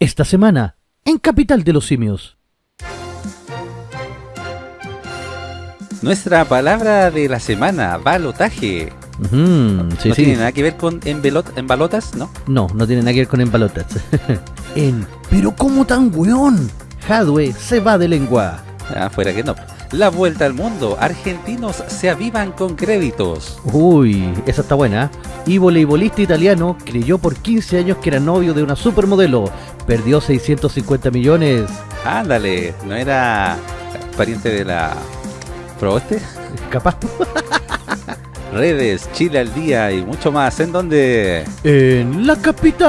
Esta semana, en Capital de los Simios. Nuestra palabra de la semana, balotaje. Sí, no sí. tiene nada que ver con envelot- embalotas, ¿no? No, no tiene nada que ver con embalotas. en Pero ¿cómo tan weón? Hadwe se va de lengua. Ah, fuera que no. La vuelta al mundo. Argentinos se avivan con créditos. Uy, esa está buena. Y voleibolista italiano creyó por 15 años que era novio de una supermodelo. Perdió 650 millones. Ándale, ¿no era pariente de la Proboste? Capaz. Redes, Chile al día y mucho más. ¿En donde En la capital.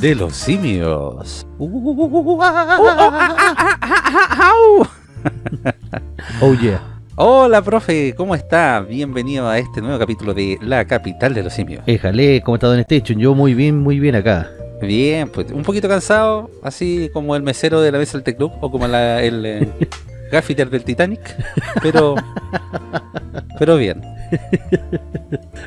De los simios. Oh yeah. Hola, profe, ¿cómo está? Bienvenido a este nuevo capítulo de La Capital de los Simios. Éjale, ¿cómo está Don Station? Yo muy bien, muy bien acá. Bien, pues un poquito cansado, así como el mesero de la mesa del T-Club o como la- el eh, gaffiter del Titanic, pero pero bien.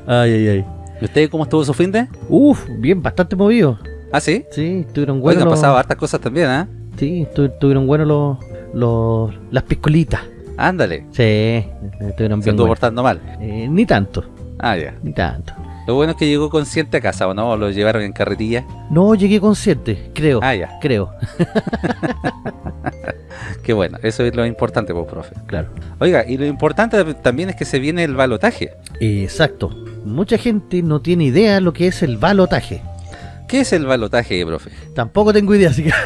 Ay, ay, ay. ¿Y usted cómo estuvo su fin de? Uf, bien, bastante movido. ¿Ah, sí? Sí, estuvieron Bueno, buenos han los... pasado hartas cosas también, ¿ah? Sí, estu- estuvieron buenos los, los... las piscolitas. Ándale, Sí, estuvieron se bien estuvo buenas. portando mal. Eh, ni tanto, Ah, ya. ni tanto. Lo bueno es que llegó consciente a casa, ¿o no? ¿O lo llevaron en carretilla? No, llegué consciente, creo. Ah, ya. Creo, Qué bueno, eso es lo importante, pues, profe. claro. Oiga, y lo importante también es que se viene el balotaje. Exacto. Mucha gente no tiene idea lo que es el balotaje. ¿Qué es el balotaje, profe? Tampoco tengo idea, así que...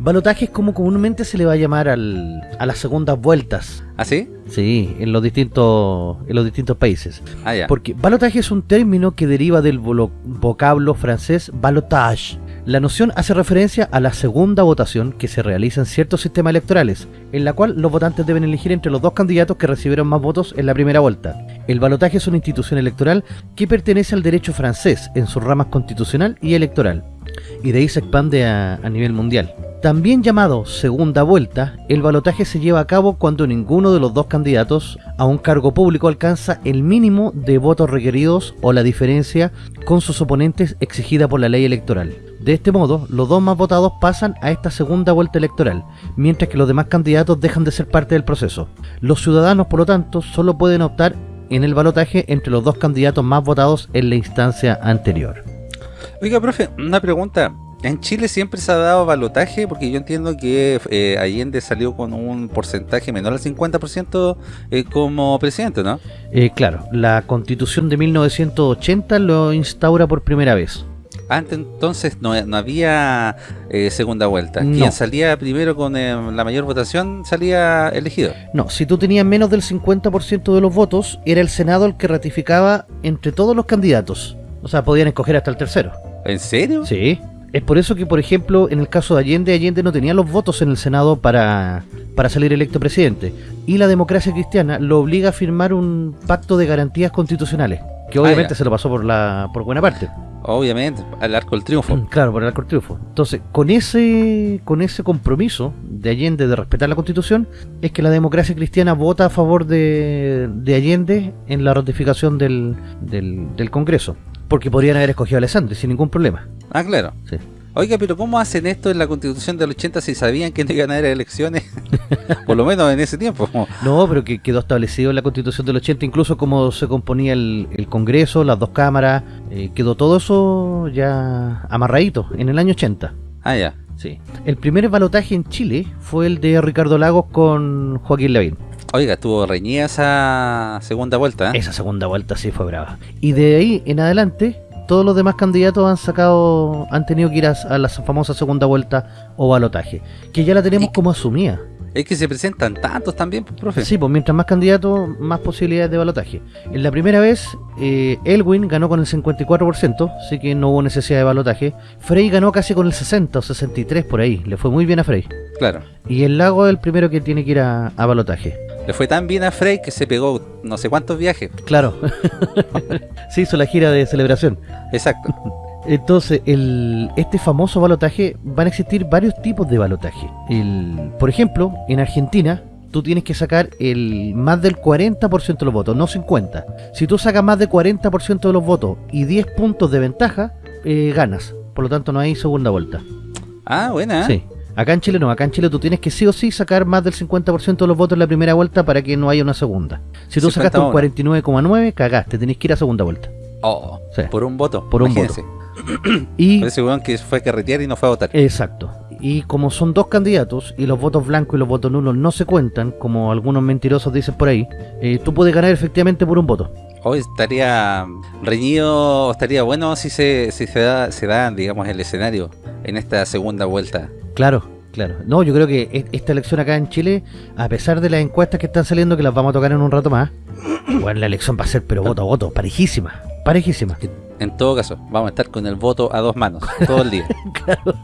Balotaje es como comúnmente se le va a llamar al, a las segundas vueltas. ¿Ah, sí? Sí, en los distintos, en los distintos países. Ah, ya. Porque balotaje es un término que deriva del vocablo francés balotage. La noción hace referencia a la segunda votación que se realiza en ciertos sistemas electorales, en la cual los votantes deben elegir entre los dos candidatos que recibieron más votos en la primera vuelta. El balotaje es una institución electoral que pertenece al derecho francés en sus ramas constitucional y electoral, y de ahí se expande a, a nivel mundial. También llamado segunda vuelta, el balotaje se lleva a cabo cuando ninguno de los dos candidatos a un cargo público alcanza el mínimo de votos requeridos o la diferencia con sus oponentes exigida por la ley electoral. De este modo, los dos más votados pasan a esta segunda vuelta electoral, mientras que los demás candidatos dejan de ser parte del proceso. Los ciudadanos, por lo tanto, solo pueden optar en el balotaje entre los dos candidatos más votados en la instancia anterior. Oiga, profe, una pregunta. ¿En Chile siempre se ha dado balotaje? Porque yo entiendo que eh, Allende salió con un porcentaje menor al 50% eh, como presidente, ¿no? Eh, claro, la constitución de 1980 lo instaura por primera vez. Antes entonces no, no había eh, segunda vuelta. No. Quien salía primero con eh, la mayor votación salía elegido. No, si tú tenías menos del 50% de los votos, era el Senado el que ratificaba entre todos los candidatos. O sea, podían escoger hasta el tercero. ¿En serio? Sí. Es por eso que, por ejemplo, en el caso de Allende, Allende no tenía los votos en el Senado para, para salir electo presidente. Y la democracia cristiana lo obliga a firmar un pacto de garantías constitucionales, que Ah, obviamente se lo pasó por la por buena parte. Obviamente, al arco del triunfo. Claro, por el arco del triunfo. Entonces, con ese, con ese compromiso de Allende de respetar la constitución, es que la democracia cristiana vota a favor de, de Allende en la ratificación del, del, del Congreso. Porque podrían haber escogido a Alessandri sin ningún problema. Ah, claro. Sí. Oiga, pero ¿cómo hacen esto en la constitución del 80 si sabían que no iban a haber elecciones? Por lo menos en ese tiempo. No, pero que quedó establecido en la constitución del 80, incluso cómo se componía el, el Congreso, las dos cámaras, eh, quedó todo eso ya amarradito en el año 80. Ah, ya. Sí. El primer balotaje en Chile fue el de Ricardo Lagos con Joaquín Lavín. Oiga, estuvo reñida esa segunda vuelta. ¿eh? Esa segunda vuelta sí fue brava. Y de ahí en adelante, todos los demás candidatos han sacado, han tenido que ir a, a la famosa segunda vuelta o balotaje, que ya la tenemos como asumida. Es que se presentan tantos también, pues, profe. Sí, pues mientras más candidatos, más posibilidades de balotaje. En la primera vez, eh, Elwin ganó con el 54%, así que no hubo necesidad de balotaje. Frey ganó casi con el 60 o 63 por ahí, le fue muy bien a Frey. Claro. Y el Lago es el primero que tiene que ir a, a balotaje. Le fue tan bien a Frey que se pegó no sé cuántos viajes. Claro, se hizo la gira de celebración. Exacto. Entonces, el, este famoso balotaje, van a existir varios tipos de balotaje. El, por ejemplo, en Argentina, tú tienes que sacar el más del 40% de los votos, no 50. Si tú sacas más del 40% de los votos y 10 puntos de ventaja, eh, ganas. Por lo tanto, no hay segunda vuelta. Ah, buena. Sí. Acá en Chile no, acá en Chile tú tienes que sí o sí sacar más del 50% de los votos en la primera vuelta para que no haya una segunda. Si tú sacaste un 49,9, cagaste, tenés que ir a segunda vuelta. Oh, sí. por un voto. Por un voto. Y weón que fue a carretear y no fue a votar. Exacto. Y como son dos candidatos y los votos blancos y los votos nulos no se cuentan, como algunos mentirosos dicen por ahí, eh, tú puedes ganar efectivamente por un voto. Hoy estaría reñido, estaría bueno si se, si se da, se da, digamos, el escenario en esta segunda vuelta. Claro, claro. No, yo creo que e-, esta elección acá en Chile, a pesar de las encuestas que están saliendo, que las vamos a tocar en un rato más, bueno, la elección va a ser, pero voto a voto, parejísima, parejísima. En todo caso, vamos a estar con el voto a dos manos, todo el día. claro.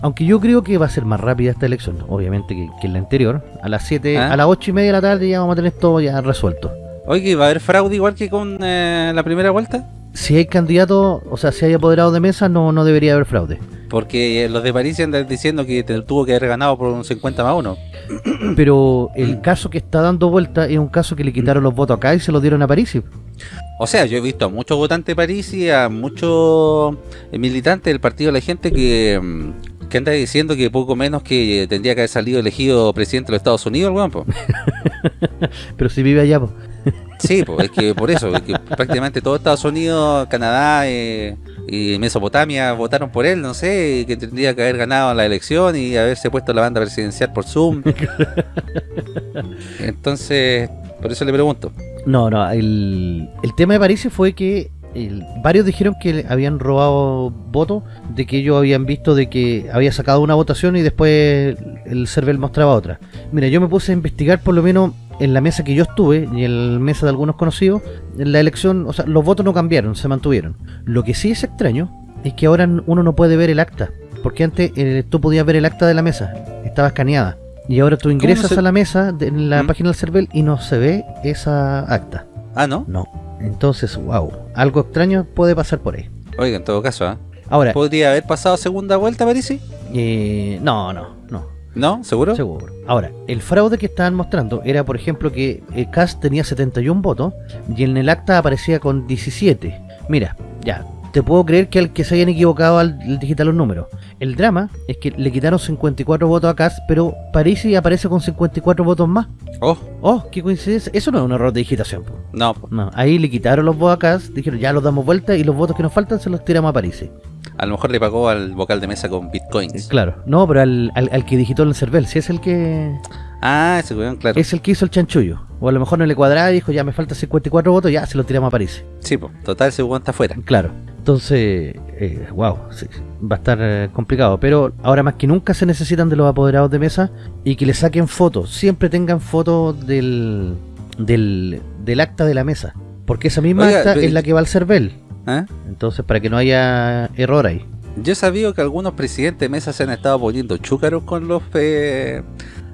Aunque yo creo que va a ser más rápida esta elección, obviamente, que, que la anterior. A las 7, ¿Ah? a las 8 y media de la tarde ya vamos a tener todo ya resuelto. Oye, ¿va a haber fraude igual que con eh, la primera vuelta? Si hay candidato, o sea, si hay apoderado de mesa, no, no debería haber fraude. Porque eh, los de París andan diciendo que tuvo que haber ganado por un 50 más 1. Pero el caso que está dando vuelta es un caso que le quitaron los votos acá y se los dieron a París. O sea, yo he visto a muchos votantes de París y a muchos eh, militantes del partido de la gente que, mm, que anda diciendo que poco menos que tendría que haber salido elegido presidente de los Estados Unidos, el weón, Pero si vive allá, pues. Sí, pues es que por eso, que prácticamente todo Estados Unidos, Canadá eh, y Mesopotamia votaron por él, no sé, que tendría que haber ganado la elección y haberse puesto la banda presidencial por Zoom. Entonces, por eso le pregunto. No, no, el, el tema de París fue que varios dijeron que habían robado votos, de que ellos habían visto de que había sacado una votación y después el server mostraba otra. Mira, yo me puse a investigar por lo menos en la mesa que yo estuve y en la mesa de algunos conocidos, en la elección, o sea, los votos no cambiaron, se mantuvieron. Lo que sí es extraño es que ahora uno no puede ver el acta, porque antes eh, tú podías ver el acta de la mesa, estaba escaneada. Y ahora tú ingresas a la mesa en la ¿Mm? página del CERVEL y no se ve esa acta. Ah, ¿no? No. Entonces, wow, algo extraño puede pasar por ahí. Oiga, en todo caso, ¿eh? Ahora, ¿podría haber pasado segunda vuelta, Parisi? Eh, no, no, no. ¿No? ¿Seguro? Seguro. Ahora, el fraude que estaban mostrando era, por ejemplo, que el CAS tenía 71 votos y en el acta aparecía con 17. Mira, ya, te puedo creer que al que se hayan equivocado al, digital los números. El drama es que le quitaron 54 votos a CAS, pero Parisi aparece con 54 votos más. Oh. Oh, qué coincidencia. Eso no es un error de digitación. No. no. Ahí le quitaron los votos a CAS, dijeron ya los damos vuelta y los votos que nos faltan se los tiramos a Parisi. A lo mejor le pagó al vocal de mesa con bitcoins. Claro, no, pero al, al, que digitó el CERVEL, si es el que... Ah, ese weón, claro. Es el que hizo el chanchullo. O a lo mejor no le cuadraba y dijo, ya me faltan 54 votos, ya se lo tiramos a París. Sí, pues, total, ese weón está afuera. Claro. Entonces, eh, wow, sí, va a estar eh, complicado. Pero ahora más que nunca se necesitan de los apoderados de mesa y que le saquen fotos. Siempre tengan fotos del, del, del acta de la mesa. Porque esa misma acta es la que va al CERVEL. ¿Eh? Entonces, para que no haya error ahí. Yo he sabido que algunos presidentes de mesa se han estado poniendo chúcaros con los eh,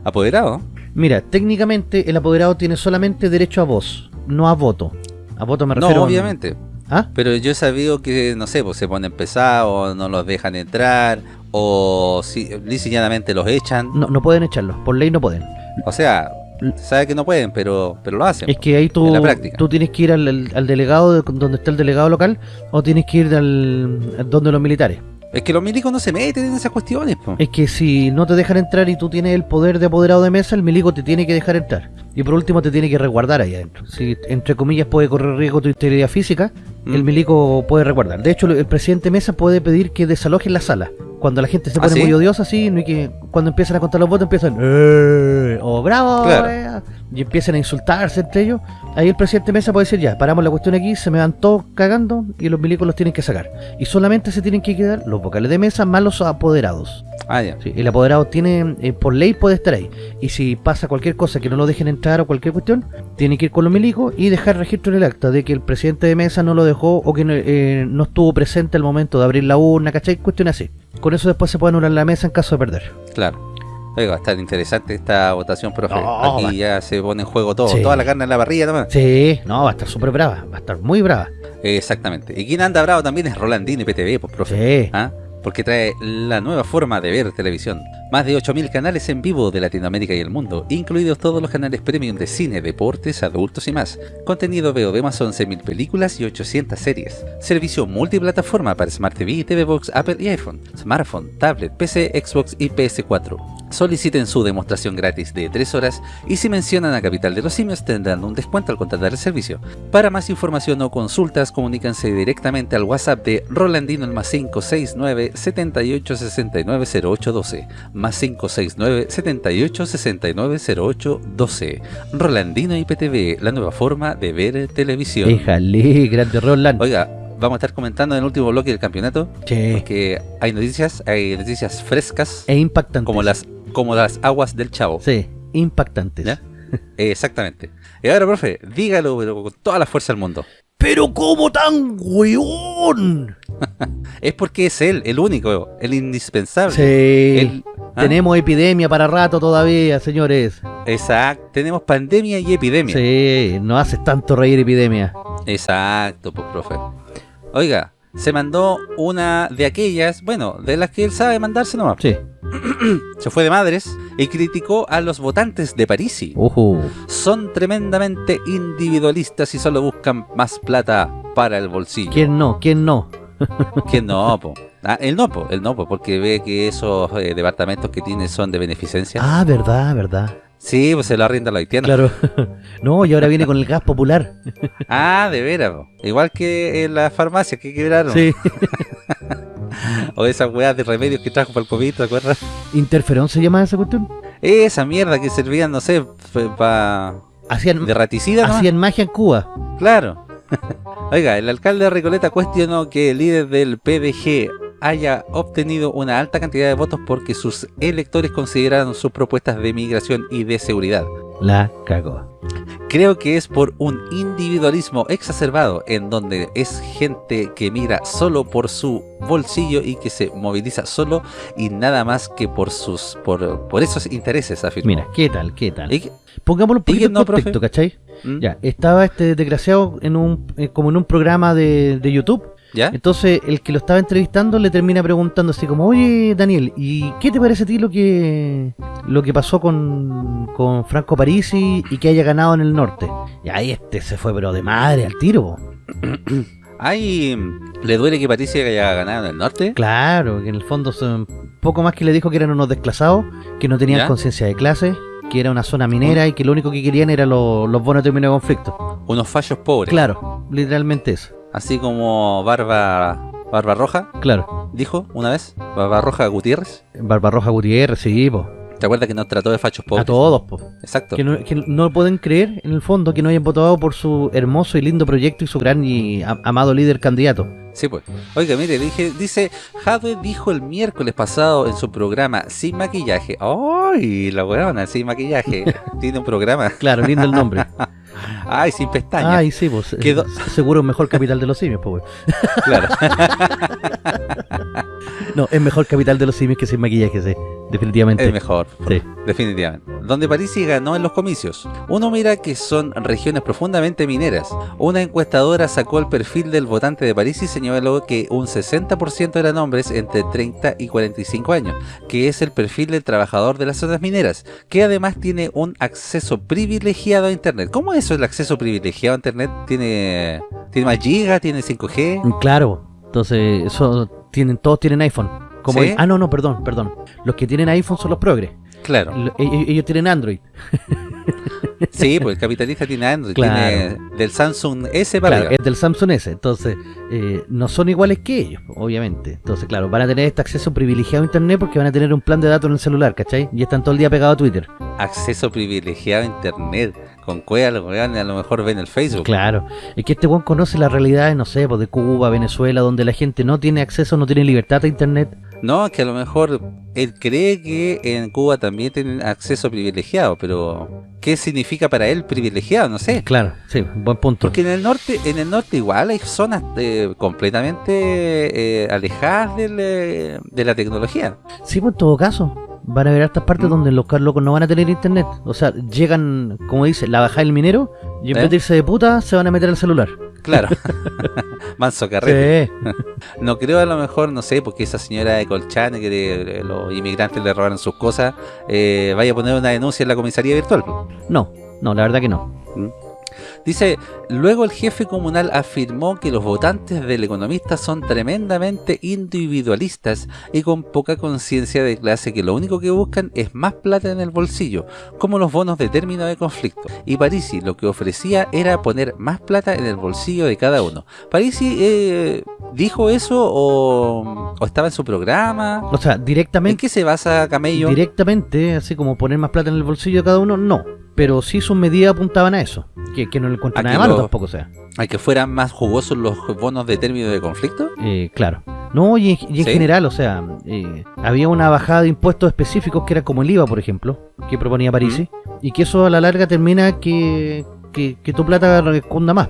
apoderados. Mira, técnicamente el apoderado tiene solamente derecho a voz, no a voto. A voto me refiero. No, obviamente. ¿Ah? Pero yo he sabido que, no sé, pues se ponen pesados, no los dejan entrar, o si, diseñadamente los echan. No, no pueden echarlos, por ley no pueden. O sea, sabe que no pueden, pero pero lo hacen. Es que ahí tú, tú tienes que ir al, al, delegado, donde está el delegado local, o tienes que ir al, donde los militares. Es que los milicos no se meten en esas cuestiones. Es que si no te dejan entrar y tú tienes el poder de apoderado de mesa, el milico te tiene que dejar entrar. Y por último te tiene que resguardar ahí adentro. Si entre comillas puede correr riesgo tu integridad física, el mm. milico puede resguardar. De hecho, el presidente Mesa puede pedir que desalojen la sala. Cuando la gente se ¿Ah, pone muy odiosa, así, no hay que, cuando empiezan a contar los votos, empiezan, ¡Eh! o bravo, eh", y empiezan a insultarse entre ellos. Ahí el presidente Mesa puede decir, ya, paramos la cuestión aquí, se me van todos cagando y los milicos los tienen que sacar. Y solamente se tienen que quedar los vocales de mesa más los apoderados. Ah, ya. el apoderado tiene, eh, por ley puede estar ahí. Y si pasa cualquier cosa que no lo dejen entrar o cualquier cuestión, tiene que ir con los milicos y dejar registro en el acta de que el presidente de mesa no lo dejó o que no, eh, estuvo presente al momento de abrir la urna, ¿cachai? Cuestiones así. Con eso después se puede anular la mesa en caso de perder. Claro. Oiga, va a estar interesante esta votación, profe. Aquí ya se pone en juego todo, toda la carne en la parrilla también. Sí, no, va a estar súper brava, va a estar muy brava. Exactamente. Y quien anda bravo también es Rolandino y PTV, pues, profe. Sí. ¿Ah? porque trae la nueva forma de ver televisión. Más de 8.000 canales en vivo de Latinoamérica y el mundo, incluidos todos los canales premium de cine, deportes, adultos y más. Contenido veo de más 11.000 películas y 800 series. Servicio multiplataforma para Smart TV, TV Box, Apple y iPhone, smartphone, tablet, PC, Xbox y PS4. Soliciten su demostración gratis de 3 horas y si mencionan a Capital de los Simios tendrán un descuento al contratar el servicio. Para más información o consultas comuníquense directamente al WhatsApp de Rolandino el más 569 78 69 08 12 más 569 78 69 08 12 Rolandino IPTV, la nueva forma de ver televisión. Déjale, grande Roland. Oiga, vamos a estar comentando en el último bloque del campeonato Che, que hay noticias, hay noticias frescas es impactante. como las como las aguas del chavo. Sí, impactantes. ¿Ya? Eh, Exactamente. Y ahora, profe, dígalo pero con toda la fuerza del mundo. Pero ¿cómo tan weón? Es porque es él, el único, el indispensable. Sí. El- ¿ah? Tenemos epidemia para rato todavía, señores. Exacto. Tenemos pandemia y epidemia. Sí, no haces tanto reír epidemia. Exacto, pues, profe. Oiga, se mandó una de aquellas, bueno, de las que él sabe mandarse nomás. Sí. Se fue de madres y criticó a los votantes de Parisi. Ujú. Son tremendamente individualistas y solo buscan más plata para el bolsillo. ¿Quién no? ¿Quién no? Que no, po. Ah, el no, po, el no, po, porque ve que esos eh, departamentos que tiene son de beneficencia. Ah, verdad, verdad. Sí, pues se lo arrienda a los haitianos. Claro. no, y ahora viene con el gas popular. Ah, de veras, po. Igual que en las farmacias que quebraron. Sí. O esas weas de remedios que trajo para el COVID, ¿te acuerdas? ¿Interferón se llama esa cuestión? Esa mierda que servían, no sé, para... Hacían, De raticida, hacían magia en Cuba. Claro. Oiga, el alcalde de Recoleta cuestionó que el líder del PDG haya obtenido una alta cantidad de votos porque sus electores consideraron sus propuestas de migración y de seguridad. La cagó. Creo que es por un individualismo exacerbado en donde es gente que mira solo por su bolsillo y que se moviliza solo y nada más que por sus por, por esos intereses, afirmó. Mira, ¿qué tal? ¿Qué tal? Y Pongámoslo un ¿Y poquito en no, contexto, profe? ¿cachai? ¿Mm? Ya, estaba este desgraciado en un, eh, como en un programa de, de YouTube. ¿Ya? Entonces, el que lo estaba entrevistando le termina preguntando así como, oye, Daniel, ¿y qué te parece a ti lo que lo que pasó con, con Franco Parisi y que haya ganado en el norte? Y ahí este se fue, pero de madre al tiro. Ay, ¿le duele que Patricia haya ganado en el norte? Claro, que en el fondo son poco más que le dijo que eran unos desclasados, que no tenían conciencia de clase, que era una zona minera y que lo único que querían eran los, los bonos de término de conflicto. Unos fallos pobres. Claro, literalmente eso. Así como Barba Barba Roja Claro. dijo una vez, Barba Roja Gutiérrez. Barbarroja Gutiérrez, sí, po. ¿Te acuerdas que nos trató de fachos pobres? A todos, po. Exacto. Que no, que no pueden creer, en el fondo, que no hayan votado por su hermoso y lindo proyecto y su gran y amado líder candidato. Sí, pues. Oiga, mire, dije, dice, Jadwe dijo el miércoles pasado en su programa Sin Maquillaje. ¡Ay, la weona, Sin Maquillaje! Tiene un programa. Claro, lindo el nombre. ¡Ay, sin pestañas! Ay, sí, pues. Quedó- eh, Seguro es mejor capital de los simios, pues. Claro. No, es mejor capital de los simios que sin maquillaje, sí. Definitivamente. Es mejor, Sí. definitivamente. Donde Parisi ganó en los comicios. Uno mira que son regiones profundamente mineras. Una encuestadora sacó el perfil del votante de París y señaló que un 60% eran hombres entre 30 y 45 años, que es el perfil del trabajador de las zonas mineras, que además tiene un acceso privilegiado a Internet. ¿Cómo es eso el acceso privilegiado a Internet? ¿Tiene, tiene más giga? ¿Tiene 5G? Claro. Entonces, eso tienen, todos tienen iPhone. Como ¿Sí? Ah, no, no, perdón, perdón. Los que tienen iPhone son los progres. Claro. Lo- ellos, ellos tienen Android. Sí, pues el capitalista tiene Android, Claro. tiene del Samsung S para Claro, es del Samsung S. Entonces, eh, no son iguales que ellos, obviamente. Entonces, claro, van a tener este acceso privilegiado a Internet porque van a tener un plan de datos en el celular, ¿cachai? Y están todo el día pegados a Twitter. acceso privilegiado a internet. Con cueva los weones a lo mejor ven el Facebook. Claro. Es que este weón conoce las realidades, no sé, pues de Cuba, Venezuela, donde la gente no tiene acceso, no tiene libertad a Internet. No, que a lo mejor él cree que en Cuba también tienen acceso privilegiado, pero ¿qué significa para él privilegiado? No sé. Claro, sí, buen punto. Porque en el norte, en el norte igual hay zonas eh, completamente eh, alejadas del, eh, de la tecnología. Sí, pues en todo caso. Van a haber estas partes Mm. donde los locos no van a tener internet. O sea, llegan, como dice, la bajada del minero y en vez de irse de puta, se van a meter al celular. Claro. Manso carrete. Sí. No creo a lo mejor, no sé, porque esa señora de Colchane que los inmigrantes le robaron sus cosas, eh, vaya a poner una denuncia en la comisaría virtual. No, no, la verdad que no. Dice, luego el jefe comunal afirmó que los votantes del economista son tremendamente individualistas y con poca conciencia de clase que lo único que buscan es más plata en el bolsillo, como los bonos de término de conflicto. Y Parisi lo que ofrecía era poner más plata en el bolsillo de cada uno. Parisi eh, dijo eso o, o estaba en su programa. O sea, ¿En directamente, qué se basa Camello? directamente, así como poner más plata en el bolsillo de cada uno, no. Pero sí sus medidas apuntaban a eso. Que, que no le encuentro nada malo tampoco, o sea. ¿A que fueran más jugosos los bonos de término de conflicto? Eh, claro. No, y en, y en ¿Sí? general, o sea, eh, había una bajada de impuestos específicos que era como el IVA, por ejemplo, que proponía Parisi, y que eso a la larga termina que, que, que tu plata responda más.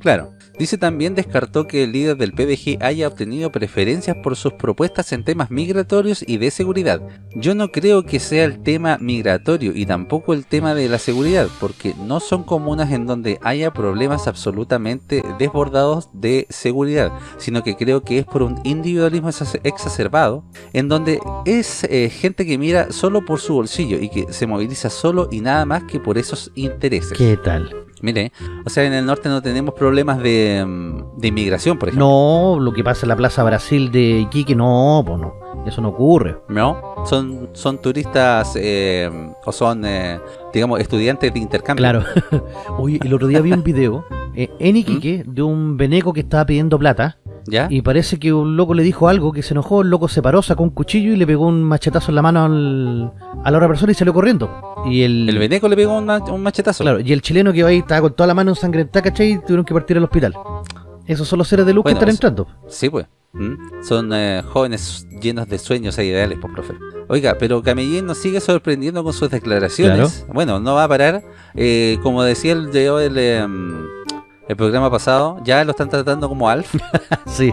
Claro. Dice también descartó que el líder del PDG haya obtenido preferencias por sus propuestas en temas migratorios y de seguridad. Yo no creo que sea el tema migratorio y tampoco el tema de la seguridad, porque no son comunas en donde haya problemas absolutamente desbordados de seguridad, sino que creo que es por un individualismo exa- exacerbado, en donde es eh, gente que mira solo por su bolsillo y que se moviliza solo y nada más que por esos intereses. ¿Qué tal? Mire, o sea, en el norte no tenemos problemas de, mm, de inmigración, por ejemplo. No, lo que pasa en la Plaza Brasil de Iquique, no, pues no. Eso no ocurre. No, son, son turistas eh, o son, eh, digamos, estudiantes de intercambio. Claro. Oye, el otro día vi un video eh, en Iquique de un veneco que estaba pidiendo plata ¿Ya? y parece que un loco le dijo algo que se enojó, el loco se paró, sacó un cuchillo y le pegó un machetazo en la mano al- a la otra persona y salió corriendo. Y el, El veneco le pegó un, un machetazo. claro, y el chileno que va ahí estaba con toda la mano ensangrentada, ¿cachai? Y tuvieron que partir al hospital. Esos son los seres de luz Bueno, que están entrando. Sí, pues. ¿Mm? Son eh, jóvenes llenos de sueños e ideales, pues, profe. Oiga, pero Camellín nos sigue sorprendiendo con sus declaraciones. Bueno, no va a parar. Eh, como decía el, de hoy, el, eh, el programa pasado, ya lo están tratando como Alf. Sí.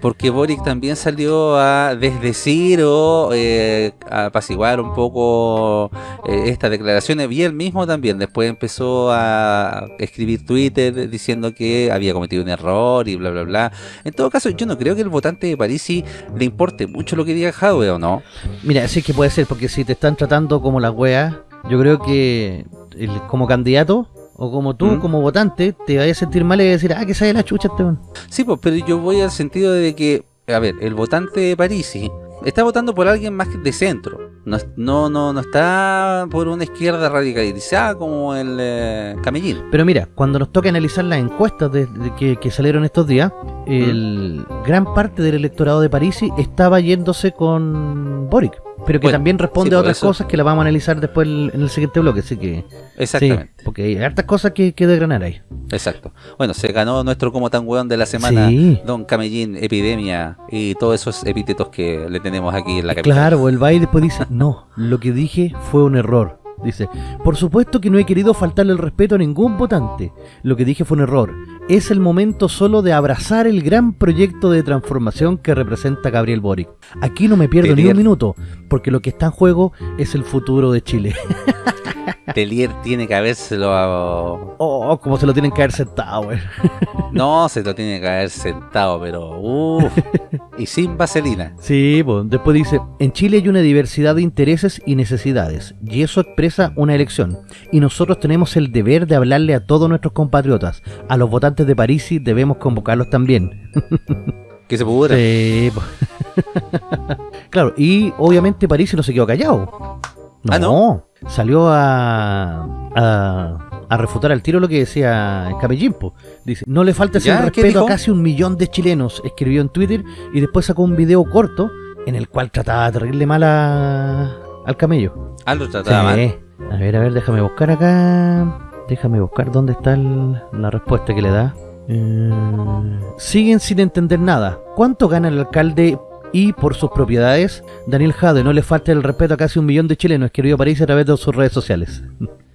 Porque Boric también salió a desdecir o eh, a apaciguar un poco eh, estas declaraciones. Y él mismo también después empezó a escribir Twitter diciendo que había cometido un error y bla, bla, bla. En todo caso, yo no creo que el votante de Parisi le importe mucho lo que diga Jadwe o no. Mira, sí que puede ser, porque si te están tratando como la wea, yo creo que el- como candidato o como tú, ¿Mm? como votante, te vayas a sentir mal y vas a decir, ah, que sale la chucha este weón". Sí, pues, pero yo voy al sentido de que, a ver, el votante de Parisi está votando por alguien más de centro. No, no, no, no está por una izquierda radicalizada como el eh, Camellín. Pero mira, cuando nos toca analizar las encuestas de, de que, que salieron estos días, el gran parte del electorado de Parisi estaba yéndose con Boric. Pero que Bueno, también responde sí, a otras eso. cosas que las vamos a analizar después en el siguiente bloque. Así que Exactamente. sí, porque hay hartas cosas que, que desgranar ahí. Exacto. Bueno, se ganó nuestro como tan weón de la semana, Sí. Don Camellín, Epidemia y todos esos epítetos que le tenemos aquí en la capital. Claro, el va y después dice, no, lo que dije fue un error. Dice, por supuesto que no he querido faltarle el respeto a ningún votante. Lo que dije fue un error. Es el momento solo de abrazar el gran proyecto de transformación que representa Gabriel Boric. Aquí no me pierdo ni un minuto, porque lo que está en juego es el futuro de Chile. Telier tiene que habérselo a... Oh, como se lo tienen que haber sentado, güey. No, se lo tiene que haber sentado, pero... Uf, y sin vaselina. Sí, pues después dice, en Chile hay una diversidad de intereses y necesidades, y eso expresa una elección. Y nosotros tenemos el deber de hablarle a todos nuestros compatriotas. A los votantes de París debemos convocarlos también. Que se pudra. Sí, po. claro, y obviamente París no se quedó callado. No, Ah, ¿no? Salió a, a, a refutar al tiro lo que decía Camellín, po. Dice, no le falta el ¿Qué respeto a casi un millón de chilenos, escribió en Twitter y después sacó un video corto en el cual trataba de reírle mal a- al camello. Ah, lo trataba mal. Sí. A ver, a ver, déjame buscar acá. Déjame buscar dónde está el- la respuesta que le da. Eh, siguen sin entender nada. ¿Cuánto gana el alcalde y por sus propiedades? Daniel Jade, no le falta el respeto a casi un millón de chilenos, escribió París a través de sus redes sociales.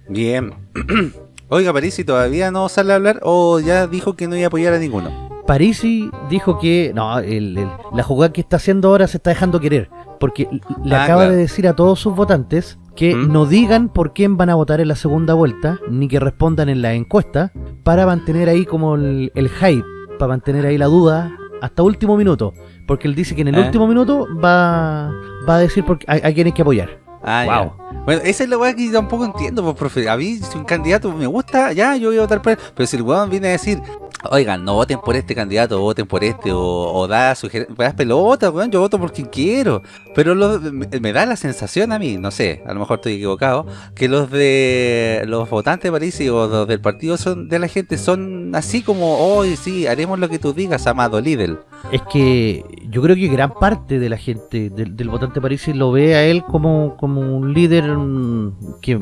Bien. Oiga, Parisi, ¿todavía no sale a hablar o ya dijo que no iba a apoyar a ninguno? Parisi dijo que no, el- el- la jugada que está haciendo ahora se está dejando querer, porque le Ah, acaba claro. de decir a todos sus votantes que ¿Mm? no digan por quién van a votar en la segunda vuelta, ni que respondan en la encuesta, para mantener ahí como el, el hype, para mantener ahí la duda hasta último minuto. Porque él dice que en el ¿Eh? último minuto va, va a decir por, a, a quién hay que apoyar. Ah, Wow. ya. Bueno, esa es la weá que tampoco entiendo, pues, profe. A mí, si un candidato me gusta, ya, yo voy a votar por él. Pero si el weón viene a decir, oigan, no voten por este candidato, voten por este, o, o da sugerencias, pelotas, weón, yo voto por quien quiero. Pero lo- me, me da la sensación a mí, no sé, a lo mejor estoy equivocado, que los de los votantes de París o los del partido son de la gente son así como, hoy sí, haremos lo que tú digas, amado líder. Es que yo creo que gran parte de la gente, del, del votante Parisi, lo ve a él como, como un líder mm, que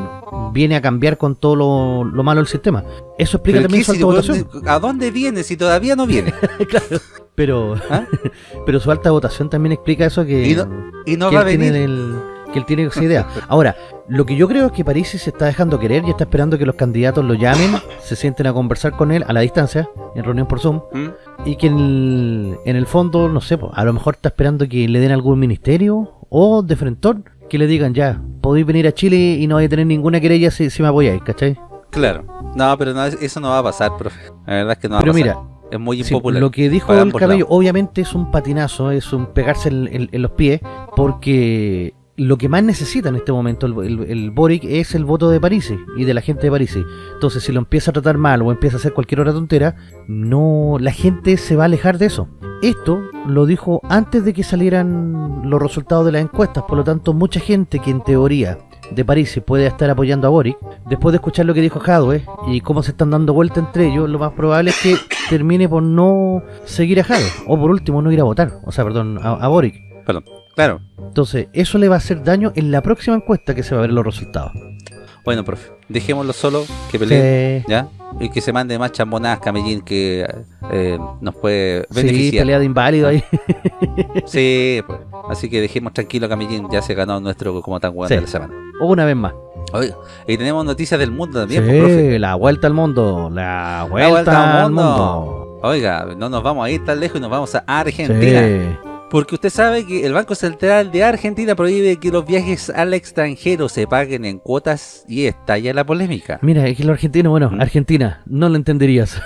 viene a cambiar con todo lo, lo malo del sistema. Eso explica también ¿qué su si- alta votación. ¿A dónde viene si todavía no viene? Claro. Pero, ¿Ah? pero su alta votación también explica eso que, Y no- Y no que va a él tiene venir. el- que él tiene esa idea. Ahora, lo que yo creo es que Parisi se está dejando querer y está esperando que los candidatos lo llamen, se sienten a conversar con él a la distancia, en reunión por Zoom, ¿Mm? y que en el, en el fondo, no sé, a lo mejor está esperando que le den algún ministerio o de frentón que le digan ya, podéis venir a Chile y no vais a tener ninguna querella si, si me apoyáis, ¿cachai? Claro. No, pero no, eso no va a pasar, profe. La verdad es que no va Pero a pasar. mira, es muy Sí, impopular. lo que dijo el cabello, lados. obviamente es un patinazo, es un pegarse en, en- en los pies, porque lo que más necesita en este momento el, Boric es el voto de París y de la gente de París. Entonces, si lo empieza a tratar mal o empieza a hacer cualquier otra tontera, no, la gente se va a alejar de eso. Esto lo dijo antes de que salieran los resultados de las encuestas, por lo tanto, mucha gente que en teoría de París puede estar apoyando a Boric, después de escuchar lo que dijo Jadwe y cómo se están dando vuelta entre ellos, lo más probable es que termine por no seguir a Jadwe, o por último no ir a votar, o sea, perdón, a, Boric. Claro. Entonces, eso le va a hacer daño en la próxima encuesta que se va a ver los resultados. Bueno, profe. Dejémoslo solo, que pelee, Sí, ¿ya? Y que se mande más chambonadas Camellín que eh, nos puede sí, beneficiar. pelea de inválido ahí. Sí, pues. Así que dejemos tranquilo Camellín, ya se ganó nuestro como tan bueno Sí. de la semana. O una vez más. Oiga, y tenemos noticias del mundo también, sí, pues, profe. la vuelta al mundo, la vuelta, La vuelta al mundo. Oiga, no nos vamos a ir tan lejos y nos vamos a Argentina. Porque usted sabe que el Banco Central de Argentina prohíbe que los viajes al extranjero se paguen en cuotas y estalla la polémica. Mira, es que lo argentino, bueno, ¿Mm? Argentina, no lo entenderías.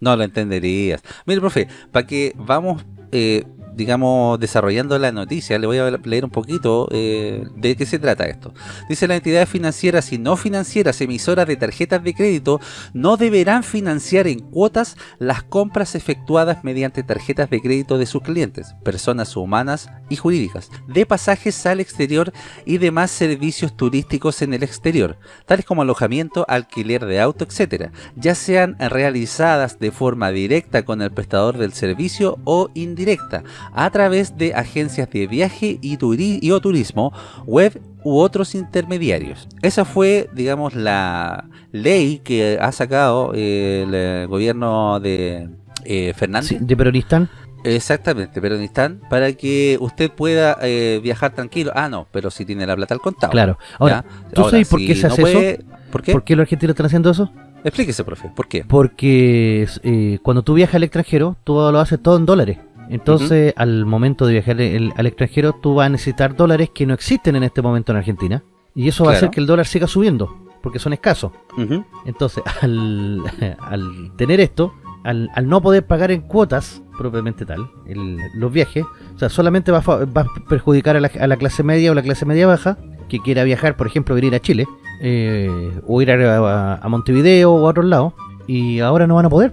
No lo entenderías. Mire, profe, para que vamos, eh, digamos, desarrollando la noticia, le voy a leer un poquito eh, de qué se trata esto. Dice las entidades financieras y no financieras emisoras de tarjetas de crédito no deberán financiar en cuotas las compras efectuadas mediante tarjetas de crédito de sus clientes, personas humanas y jurídicas, de pasajes al exterior y demás servicios turísticos en el exterior, tales como alojamiento, alquiler de auto, etc., ya sean realizadas de forma directa con el prestador del servicio o indirecta, a través de agencias de viaje y, turi- y o turismo, web u otros intermediarios. Esa fue, digamos, la ley que ha sacado eh, el eh, gobierno de eh, Fernández. Sí, de Peronistán. Exactamente, Peronistán, para que usted pueda eh, viajar tranquilo. Ah, no, pero si tiene la plata al contado. Claro. Ahora, ¿ya? ¿tú sabes por si qué se no hace puede- ¿Por qué? ¿por qué los argentinos están haciendo eso? Explíquese, profe, ¿por qué? Porque eh, cuando tú viajas al extranjero, tú lo haces todo en dólares. Entonces, al momento de viajar el- al extranjero, tú vas a necesitar dólares que no existen en este momento en Argentina. Y eso va a hacer que el dólar siga subiendo, porque son escasos. Ujú. Entonces, al, al tener esto, al, al no poder pagar en cuotas, propiamente tal, el- los viajes, o sea, solamente va a, va a perjudicar a la, a la clase media o la clase media baja que quiera viajar, por ejemplo, venir a Chile, eh, o ir a, a- a Montevideo o a otros lados, y ahora no van a poder,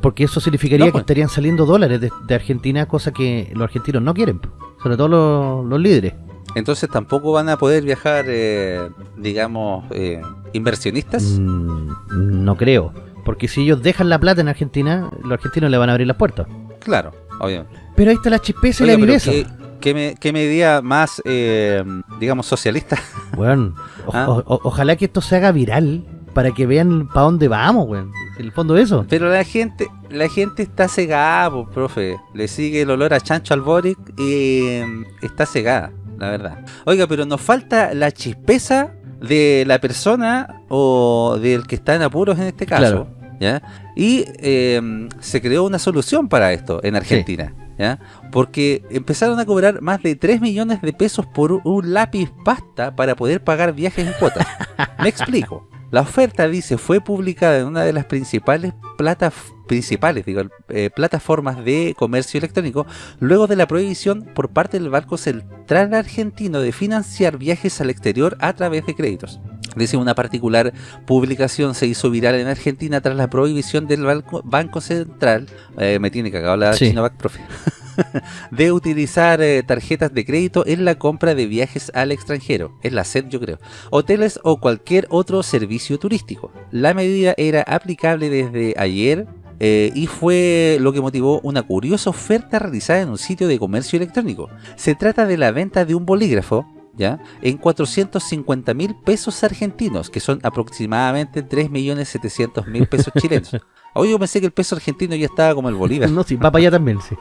porque eso significaría No, que pues. estarían saliendo dólares de, de Argentina, cosa que los argentinos no quieren, sobre todo los, los líderes. Entonces tampoco van a poder viajar, eh, digamos, eh, inversionistas. Mm, no creo. Porque si ellos dejan la plata en Argentina, los argentinos le van a abrir las puertas. Claro, obviamente. Pero ahí está la chispeza y Oiga, la viveza. ¿qué, qué me- qué medida más, eh, digamos, socialista? Weón, o- Ah. o- ojalá que esto se haga viral para que vean para dónde vamos, weón. En el fondo eso. Pero la gente la gente está cegada, po, profe. Le sigue el olor a chancho al Boric y eh, está cegada, la verdad. Oiga, pero nos falta la chispeza de la persona o del que está en apuros en este caso. Claro. ¿ya? Y eh, se creó una solución para esto en Argentina. ¿ya? Porque empezaron a cobrar más de 3 millones de pesos por un lápiz pasta para poder pagar viajes en cuotas. Me explico. La oferta, dice, fue publicada en una de las principales plata, principales digo, eh, plataformas de comercio electrónico luego de la prohibición por parte del Banco Central Argentino de financiar viajes al exterior a través de créditos. Dice una particular publicación se hizo viral en Argentina tras la prohibición del Banco, banco Central, eh, me tiene cagado la Sí. Chinovac, profe, de utilizar eh, tarjetas de crédito en la compra de viajes al extranjero, es la SED yo creo, hoteles o cualquier otro servicio turístico. La medida era aplicable desde ayer eh, y fue lo que motivó una curiosa oferta realizada en un sitio de comercio electrónico. Se trata de la venta de un bolígrafo ¿ya? en 450 mil pesos argentinos, que son aproximadamente 3.700.000 pesos chilenos. Hoy yo pensé que el peso argentino ya estaba como el bolívar. No, sí, va para allá también, sí.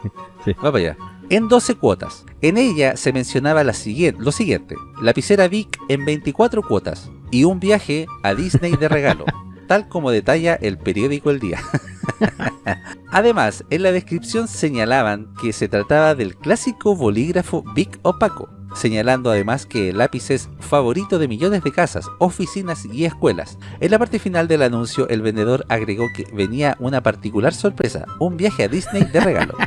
sí. Va para allá. En 12 cuotas. En ella se mencionaba la siguiente, lo siguiente. Lapicera Vic en 24 cuotas. Y un viaje a Disney de regalo. tal como detalla el periódico El Día. Además, en la descripción señalaban que se trataba del clásico bolígrafo Bic opaco, señalando además que el lápiz es favorito de millones de casas, oficinas y escuelas. En la parte final del anuncio, el vendedor agregó que venía una particular sorpresa, un viaje a Disney de regalo.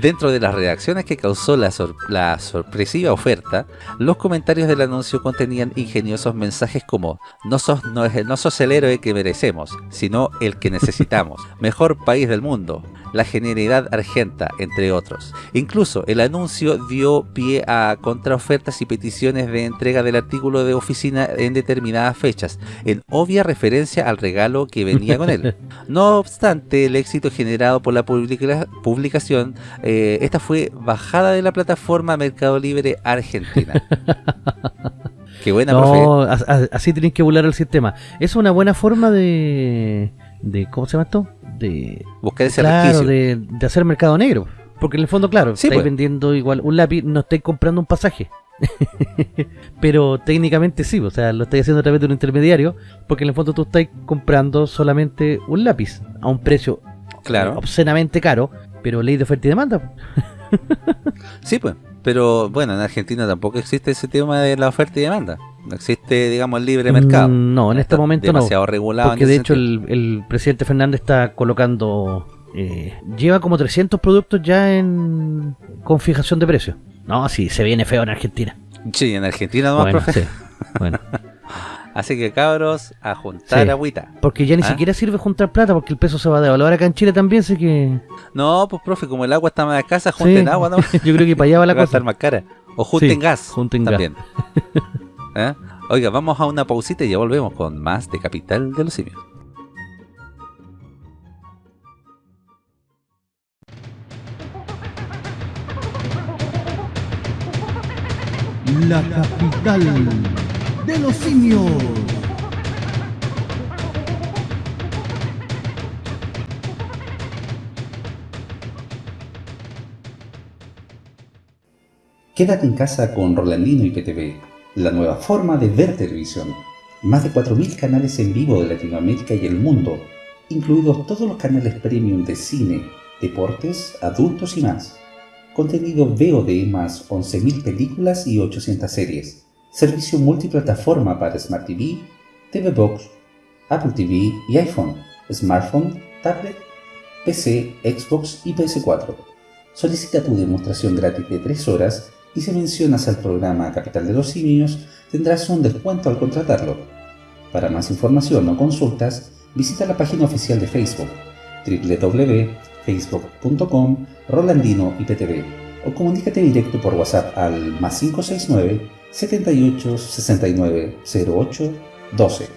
Dentro de las reacciones que causó la, sor- la sorpresiva oferta, los comentarios del anuncio contenían ingeniosos mensajes como no sos, no, es- no sos el héroe que merecemos, sino el que necesitamos, mejor país del mundo, la genialidad argenta, entre otros. Incluso el anuncio dio pie a contraofertas y peticiones de entrega del artículo de oficina en determinadas fechas, en obvia referencia al regalo que venía con él. No obstante, el éxito generado por la publica- publicación, eh, esta fue bajada de la plataforma Mercado Libre Argentina. Qué buena, profe. No, así tenéis que volar el sistema. Es una buena forma de, de ¿cómo se llama esto? De, Buscar ese claro, de, de hacer mercado negro. Porque en el fondo, claro, Sí, estáis pues. vendiendo igual un lápiz, no estáis comprando un pasaje. Pero técnicamente sí, o sea, lo estáis haciendo a través de un intermediario, porque en el fondo tú estáis comprando solamente un lápiz a un precio Claro. obscenamente caro, pero ley de oferta y demanda. Sí, pues. Pero bueno, en Argentina tampoco existe ese tema de la oferta y demanda. No existe, digamos, el libre mercado. Mm, No, en este Está momento no. demasiado regulado. Porque de hecho el, el presidente Fernández está colocando... eh, lleva como 300 productos ya en con fijación de precios. No, sí, se viene feo en Argentina. Sí, en Argentina nomás, Bueno, profe. sí, bueno. Así que cabros, a juntar Sí. agüita. Porque ya ni ¿Ah? siquiera sirve juntar plata porque el peso se va a devaluar acá en Chile también, sé que... No, pues profe, como el agua está más escasa, Sí, junten agua, ¿no? Yo creo que para allá va la va a cosa. estar más cara. O junten Sí, gas. junten gas. ¿Eh? Oiga, vamos a una pausita y ya volvemos con más de Capital de los Simios. La capital de los simios. Quédate en casa con Rolandino y PTV, la nueva forma de ver televisión. Más de 4.000 canales en vivo de Latinoamérica y el mundo, incluidos todos los canales premium de cine, deportes, adultos y más. Contenido VOD más 11.000 películas y 800 series. Servicio multiplataforma para Smart TV, TV Box, Apple TV y iPhone, smartphone, tablet, PC, Xbox y PS4. Solicita tu demostración gratis de 3 horas y si mencionas al programa Capital de los Simios tendrás un descuento al contratarlo. Para más información o consultas, visita la página oficial de Facebook www.facebook.com Rolandino IPTV o comunícate directo por WhatsApp al más 569 78 69 08 12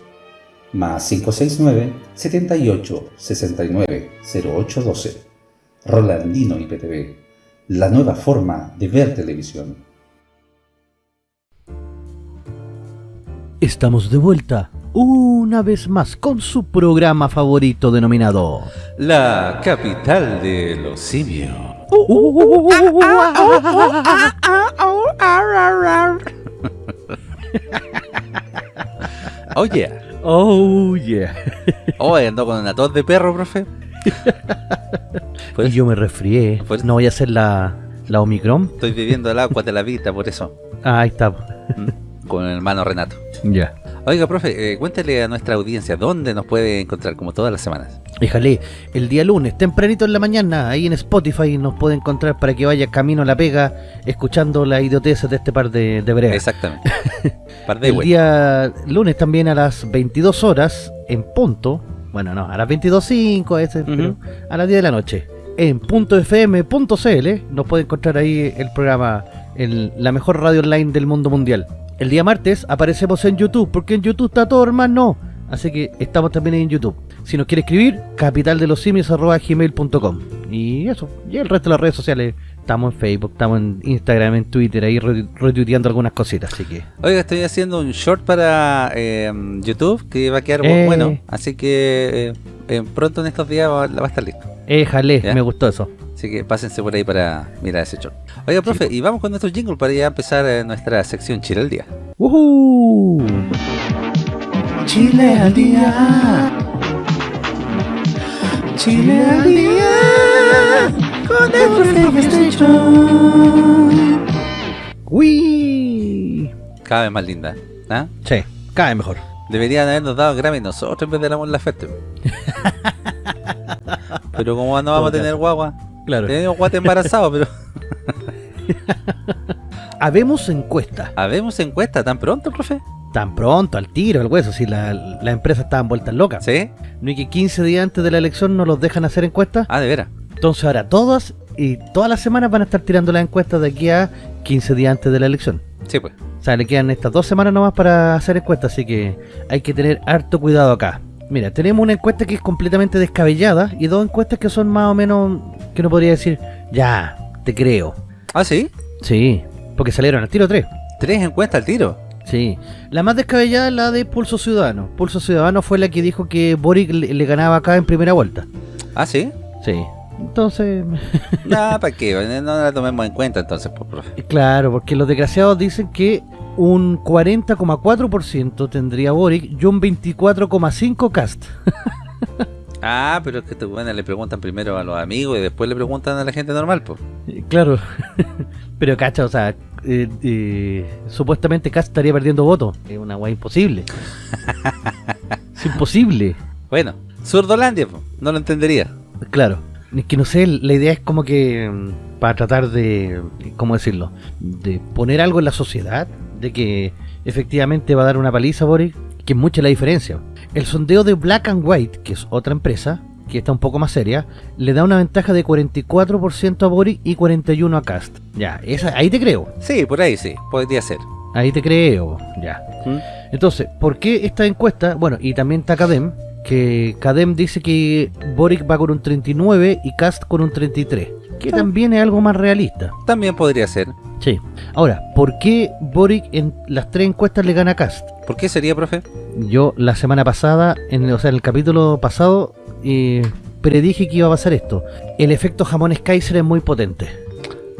más 569 78 69 08 12 Rolandino IPTV, la nueva forma de ver televisión. Estamos de vuelta una vez más con su programa favorito denominado... La Capital de los Simios. Oh yeah. Oh yeah. Oh, ando con una tos de perro, profe. Y eso yo me resfrié. Por eso- No voy a hacer la, la Omicron. estoy viviendo el agua de la vida, por eso. Ah, ahí está. ¿Mm? Con el hermano Renato. Ya. Oiga, profe, eh, cuéntale a nuestra audiencia dónde nos puede encontrar, como todas las semanas. Déjale, el día lunes, tempranito en la mañana, ahí en Spotify nos puede encontrar para que vaya camino a la pega, escuchando la idioteces de este par de, de bregas. Exactamente. Par de El día lunes también a las 22 horas, en punto, bueno, no, a las 22.05, ese, Ujú. pero a las 10 de la noche, en .fm.cl, nos puede encontrar ahí el programa, el- la mejor radio online del mundo mundial. El día martes aparecemos en YouTube, porque en YouTube está todo, hermano. Así que estamos también en YouTube. Si nos quiere escribir, capitaldelosimios.gmail.com Y eso, y el resto de las redes sociales. Estamos en Facebook, estamos en Instagram, en Twitter, ahí re- retuiteando algunas cositas, así que... Oiga, estoy haciendo un short para eh, YouTube que va a quedar bu- Eh. bueno. Así que eh, eh, pronto en estos días va, va a estar listo. Éjale, ¿Ya? me gustó eso. Así que pásense por ahí para mirar ese short. Oiga, profe, y vamos con nuestro jingle para ya empezar eh, nuestra sección Chile al día. ¡Woohoo! Chile al día. Chile al día. Con el profe Station. ¡Uy! Cada vez más linda. ¿ah? Sí, cae mejor. Deberían habernos dado Grammy nosotros en vez de la Mon Laferte. Pero como no vamos a tener guagua, Claro. tenemos guate embarazado, pero Habemos encuesta. habemos encuesta tan pronto, profe. Tan pronto, al tiro, al hueso, si la, la empresa estaban vueltas locas. ¿Sí? No hay que 15 días antes de la elección no los dejan hacer encuestas. Ah, de veras. Entonces ahora todas y todas las semanas van a estar tirando las encuestas de aquí a 15 días antes de la elección. Sí, pues. O sea, le quedan estas dos semanas nomás para hacer encuestas, así que hay que tener harto cuidado acá. Mira, tenemos una encuesta que es completamente descabellada y dos encuestas que son más o menos, que no podría decir, ya, te creo. Ah, sí. Sí, porque salieron al tiro tres. Tres encuestas al tiro. Sí, la más descabellada es la de Pulso Ciudadano. Pulso Ciudadano fue la que dijo que Boric le, le ganaba acá en primera vuelta. Ah, sí. Sí, entonces, Nah, ¿para qué? No la tomemos en cuenta entonces, pues, profe. claro, porque los desgraciados dicen que un 40,4% tendría Boric y un 24,5% Cast. Ah, pero es que buenos le preguntan primero a los amigos y después le preguntan a la gente normal, pues. Claro, pero cacha, o sea, eh, eh, supuestamente Cast estaría perdiendo votos. Es una guay imposible. es imposible. Bueno, Surdolandia, pues. No lo entendería. Claro, es que no sé, la idea es como que mm, para tratar de, ¿cómo decirlo? De poner algo en la sociedad, de que efectivamente va a dar una paliza a Boric, que es mucha la diferencia. El sondeo de Black and White, que es otra empresa, que está un poco más seria, le da una ventaja de 44% a Boric y 41% a Cast. Ya, esa, ahí te creo, Sí, por ahí sí, podría ser. ahí te creo, ya. ¿Mm? Entonces, ¿por qué esta encuesta? Bueno, y también está Cadem, que Cadem dice que Boric va con un 39 y Cast con un 33, que Ah. también es algo más realista. También podría ser. Sí. Ahora, ¿por qué Boric en las tres encuestas le gana a Cast? ¿Por qué sería, profe? Yo la semana pasada, en, o sea, en el capítulo pasado, eh, predije que iba a pasar esto. El efecto jamones Kaiser es muy potente.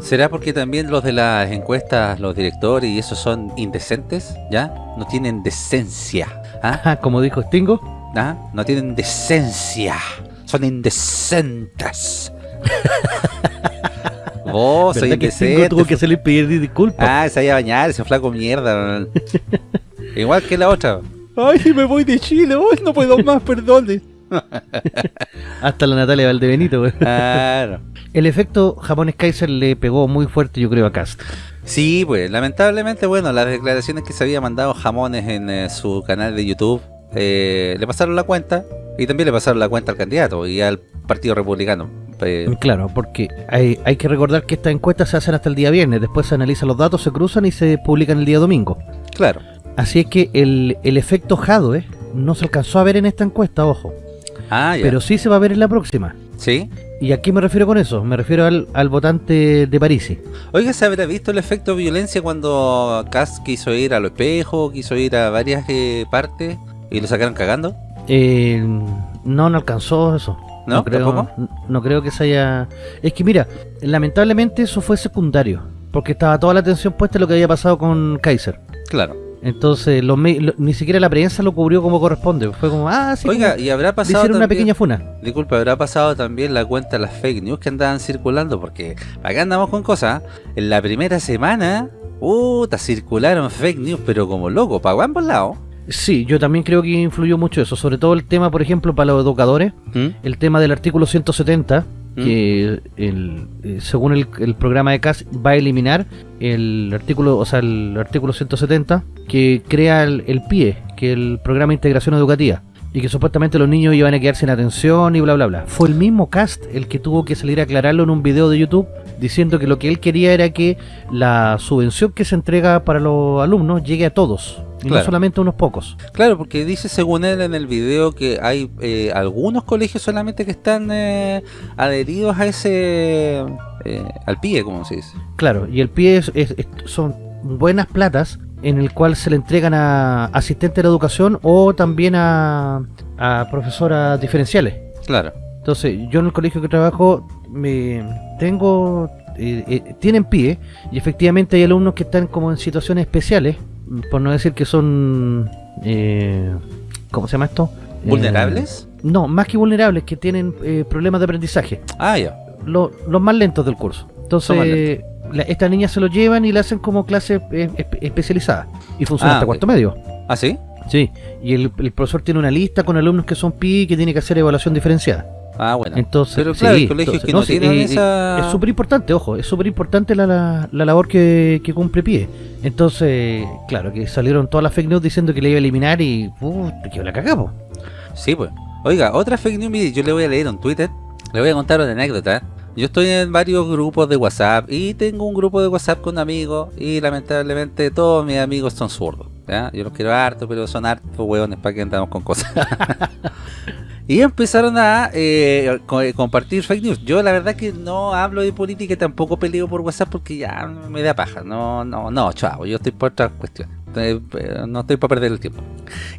¿Será porque también los de las encuestas, los directores y esos son indecentes? ¿Ya? No tienen decencia. ¿Ah? Como dijo Stingo. ¿Ah? No tienen decencia. Son indecentes. Vos soy ¿Verdad que Stingo indecente. tuvo que hacerle pedir disculpas? Ah, se iba a bañar, ese flaco mierda. Igual que la otra. ¡Ay, me voy de Chile! ¡Ay, no puedo más, perdón! Hasta la Natalia Valdebenito, güey. Claro. El efecto jamones Kaiser le pegó muy fuerte, yo creo, a Cast. Sí, pues, lamentablemente, bueno, las declaraciones que se había mandado Jamones en eh, su canal de YouTube eh, le pasaron la cuenta y también le pasaron la cuenta al candidato y al Partido Republicano. Eh, Claro, porque hay, hay que recordar que estas encuestas se hacen hasta el día viernes, después se analizan los datos, se cruzan y se publican el día domingo. claro. Así es que el, el efecto Jadwe no se alcanzó a ver en esta encuesta, ojo. Ah, ya. Pero sí se va a ver en la próxima. Sí. ¿Y a qué me refiero con eso? Me refiero al, al votante de Parisi. Oiga, ¿se habrá visto el efecto violencia cuando Cass quiso ir a los espejos, quiso ir a varias eh, partes y lo sacaron cagando? Eh, no, no alcanzó eso. ¿No? creo, ¿Tampoco? no creo que se haya... Es que mira, lamentablemente eso fue secundario. Porque estaba toda la atención puesta en lo que había pasado con Kaiser. Claro. Entonces, los me- lo- ni siquiera la prensa lo cubrió como corresponde. Fue como, ah, sí. Oiga, y habrá pasado hicieron una pequeña funa. Disculpa, habrá pasado también la cuenta de las fake news que andaban circulando, porque acá andamos con cosas. En la primera semana, puta, circularon fake news, pero como loco, para ambos lados. Sí, yo también creo que influyó mucho eso. Sobre todo el tema, por ejemplo, para los educadores, ¿Mm? el tema del artículo 170, ¿Mm? que el, eh, según el, el programa de CAS va a eliminar el artículo, o sea, el artículo 170 que crea el, el PIE, que es el programa de integración educativa. Y que supuestamente los niños iban a quedar sin atención y bla bla bla. Fue el mismo cast el que tuvo que salir a aclararlo en un video de YouTube diciendo que lo que él quería era que la subvención que se entrega para los alumnos llegue a todos y no Claro. solamente unos pocos. Claro, porque dice según él en el video que hay eh, algunos colegios solamente que están eh, adheridos a ese... eh, al PIE, como se dice. Claro, y el pie es- es- es- son buenas platas en el cual se le entregan a asistentes de la educación o también a, a profesoras diferenciales. Claro. Entonces, yo en el colegio que trabajo me tengo eh, eh, tienen pie y efectivamente hay alumnos que están como en situaciones especiales, por no decir que son eh, ¿cómo se llama esto? Eh, ¿Vulnerables? no, más que vulnerables, que tienen eh, problemas de aprendizaje Ah, ya. lo- los más lentos del curso. Entonces, la- estas niñas se lo llevan y le hacen como clase eh, espe- especializada. Y funciona Ah, hasta cuarto medio. ¿Ah, sí? Sí. Y el, el profesor tiene una lista con alumnos que son PI que tiene que hacer evaluación diferenciada. Ah, bueno. Entonces, Pero claro, sí, colegios entonces, que no, tienen eh, esa... Es súper importante, ojo, es súper importante la, la, la labor que, que cumple PIE. Entonces, claro, que salieron todas las fake news diciendo que le iba a eliminar y, uh, te quedó la cagamos. Sí, pues. Oiga, otra fake news, yo le voy a leer un Twitter, le voy a contar una anécdota. Yo estoy en varios grupos de WhatsApp y tengo un grupo de WhatsApp con amigos y lamentablemente todos mis amigos son zurdos. ¿ya? Yo los quiero harto, pero son hartos hueones para que andamos con cosas. y empezaron a eh, eh, compartir fake news. Yo la verdad que no hablo de política y tampoco peleo por WhatsApp porque ya me da paja. No, no, no, chavo, yo estoy por otras cuestiones. Eh, No estoy para perder el tiempo.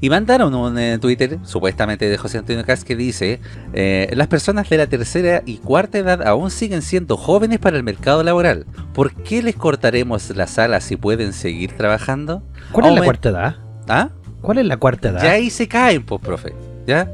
Y mandaron un eh, Twitter, supuestamente de José Antonio Cas, que dice: eh, Las personas de la tercera y cuarta edad aún siguen siendo jóvenes para el mercado laboral. ¿Por qué les cortaremos las alas si pueden seguir trabajando? ¿Cuál es la cuarta edad? ¿Ah? ¿Cuál es la cuarta edad? Ya ahí se caen, pues, profe. ¿Ya?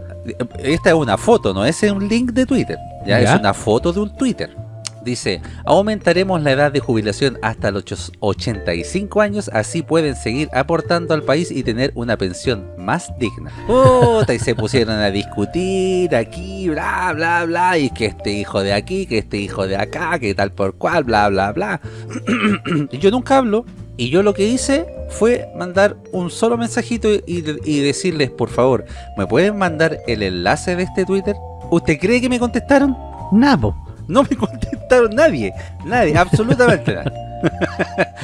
Esta es una foto, no es un link de Twitter. Ya, Ya. es una foto de un Twitter. Dice, aumentaremos la edad de jubilación hasta los ocho- 85 años, así pueden seguir aportando al país y tener una pensión más digna. Puta, y se pusieron a discutir aquí, bla, bla, bla, y que este hijo de aquí, que este hijo de acá, que tal por cual, bla, bla, bla. Y yo nunca hablo, y yo lo que hice fue mandar un solo mensajito y, y decirles, por favor, ¿me pueden mandar el enlace de este Twitter? ¿Usted cree que me contestaron? Napo. No me contestaron nadie, nadie, absolutamente nadie.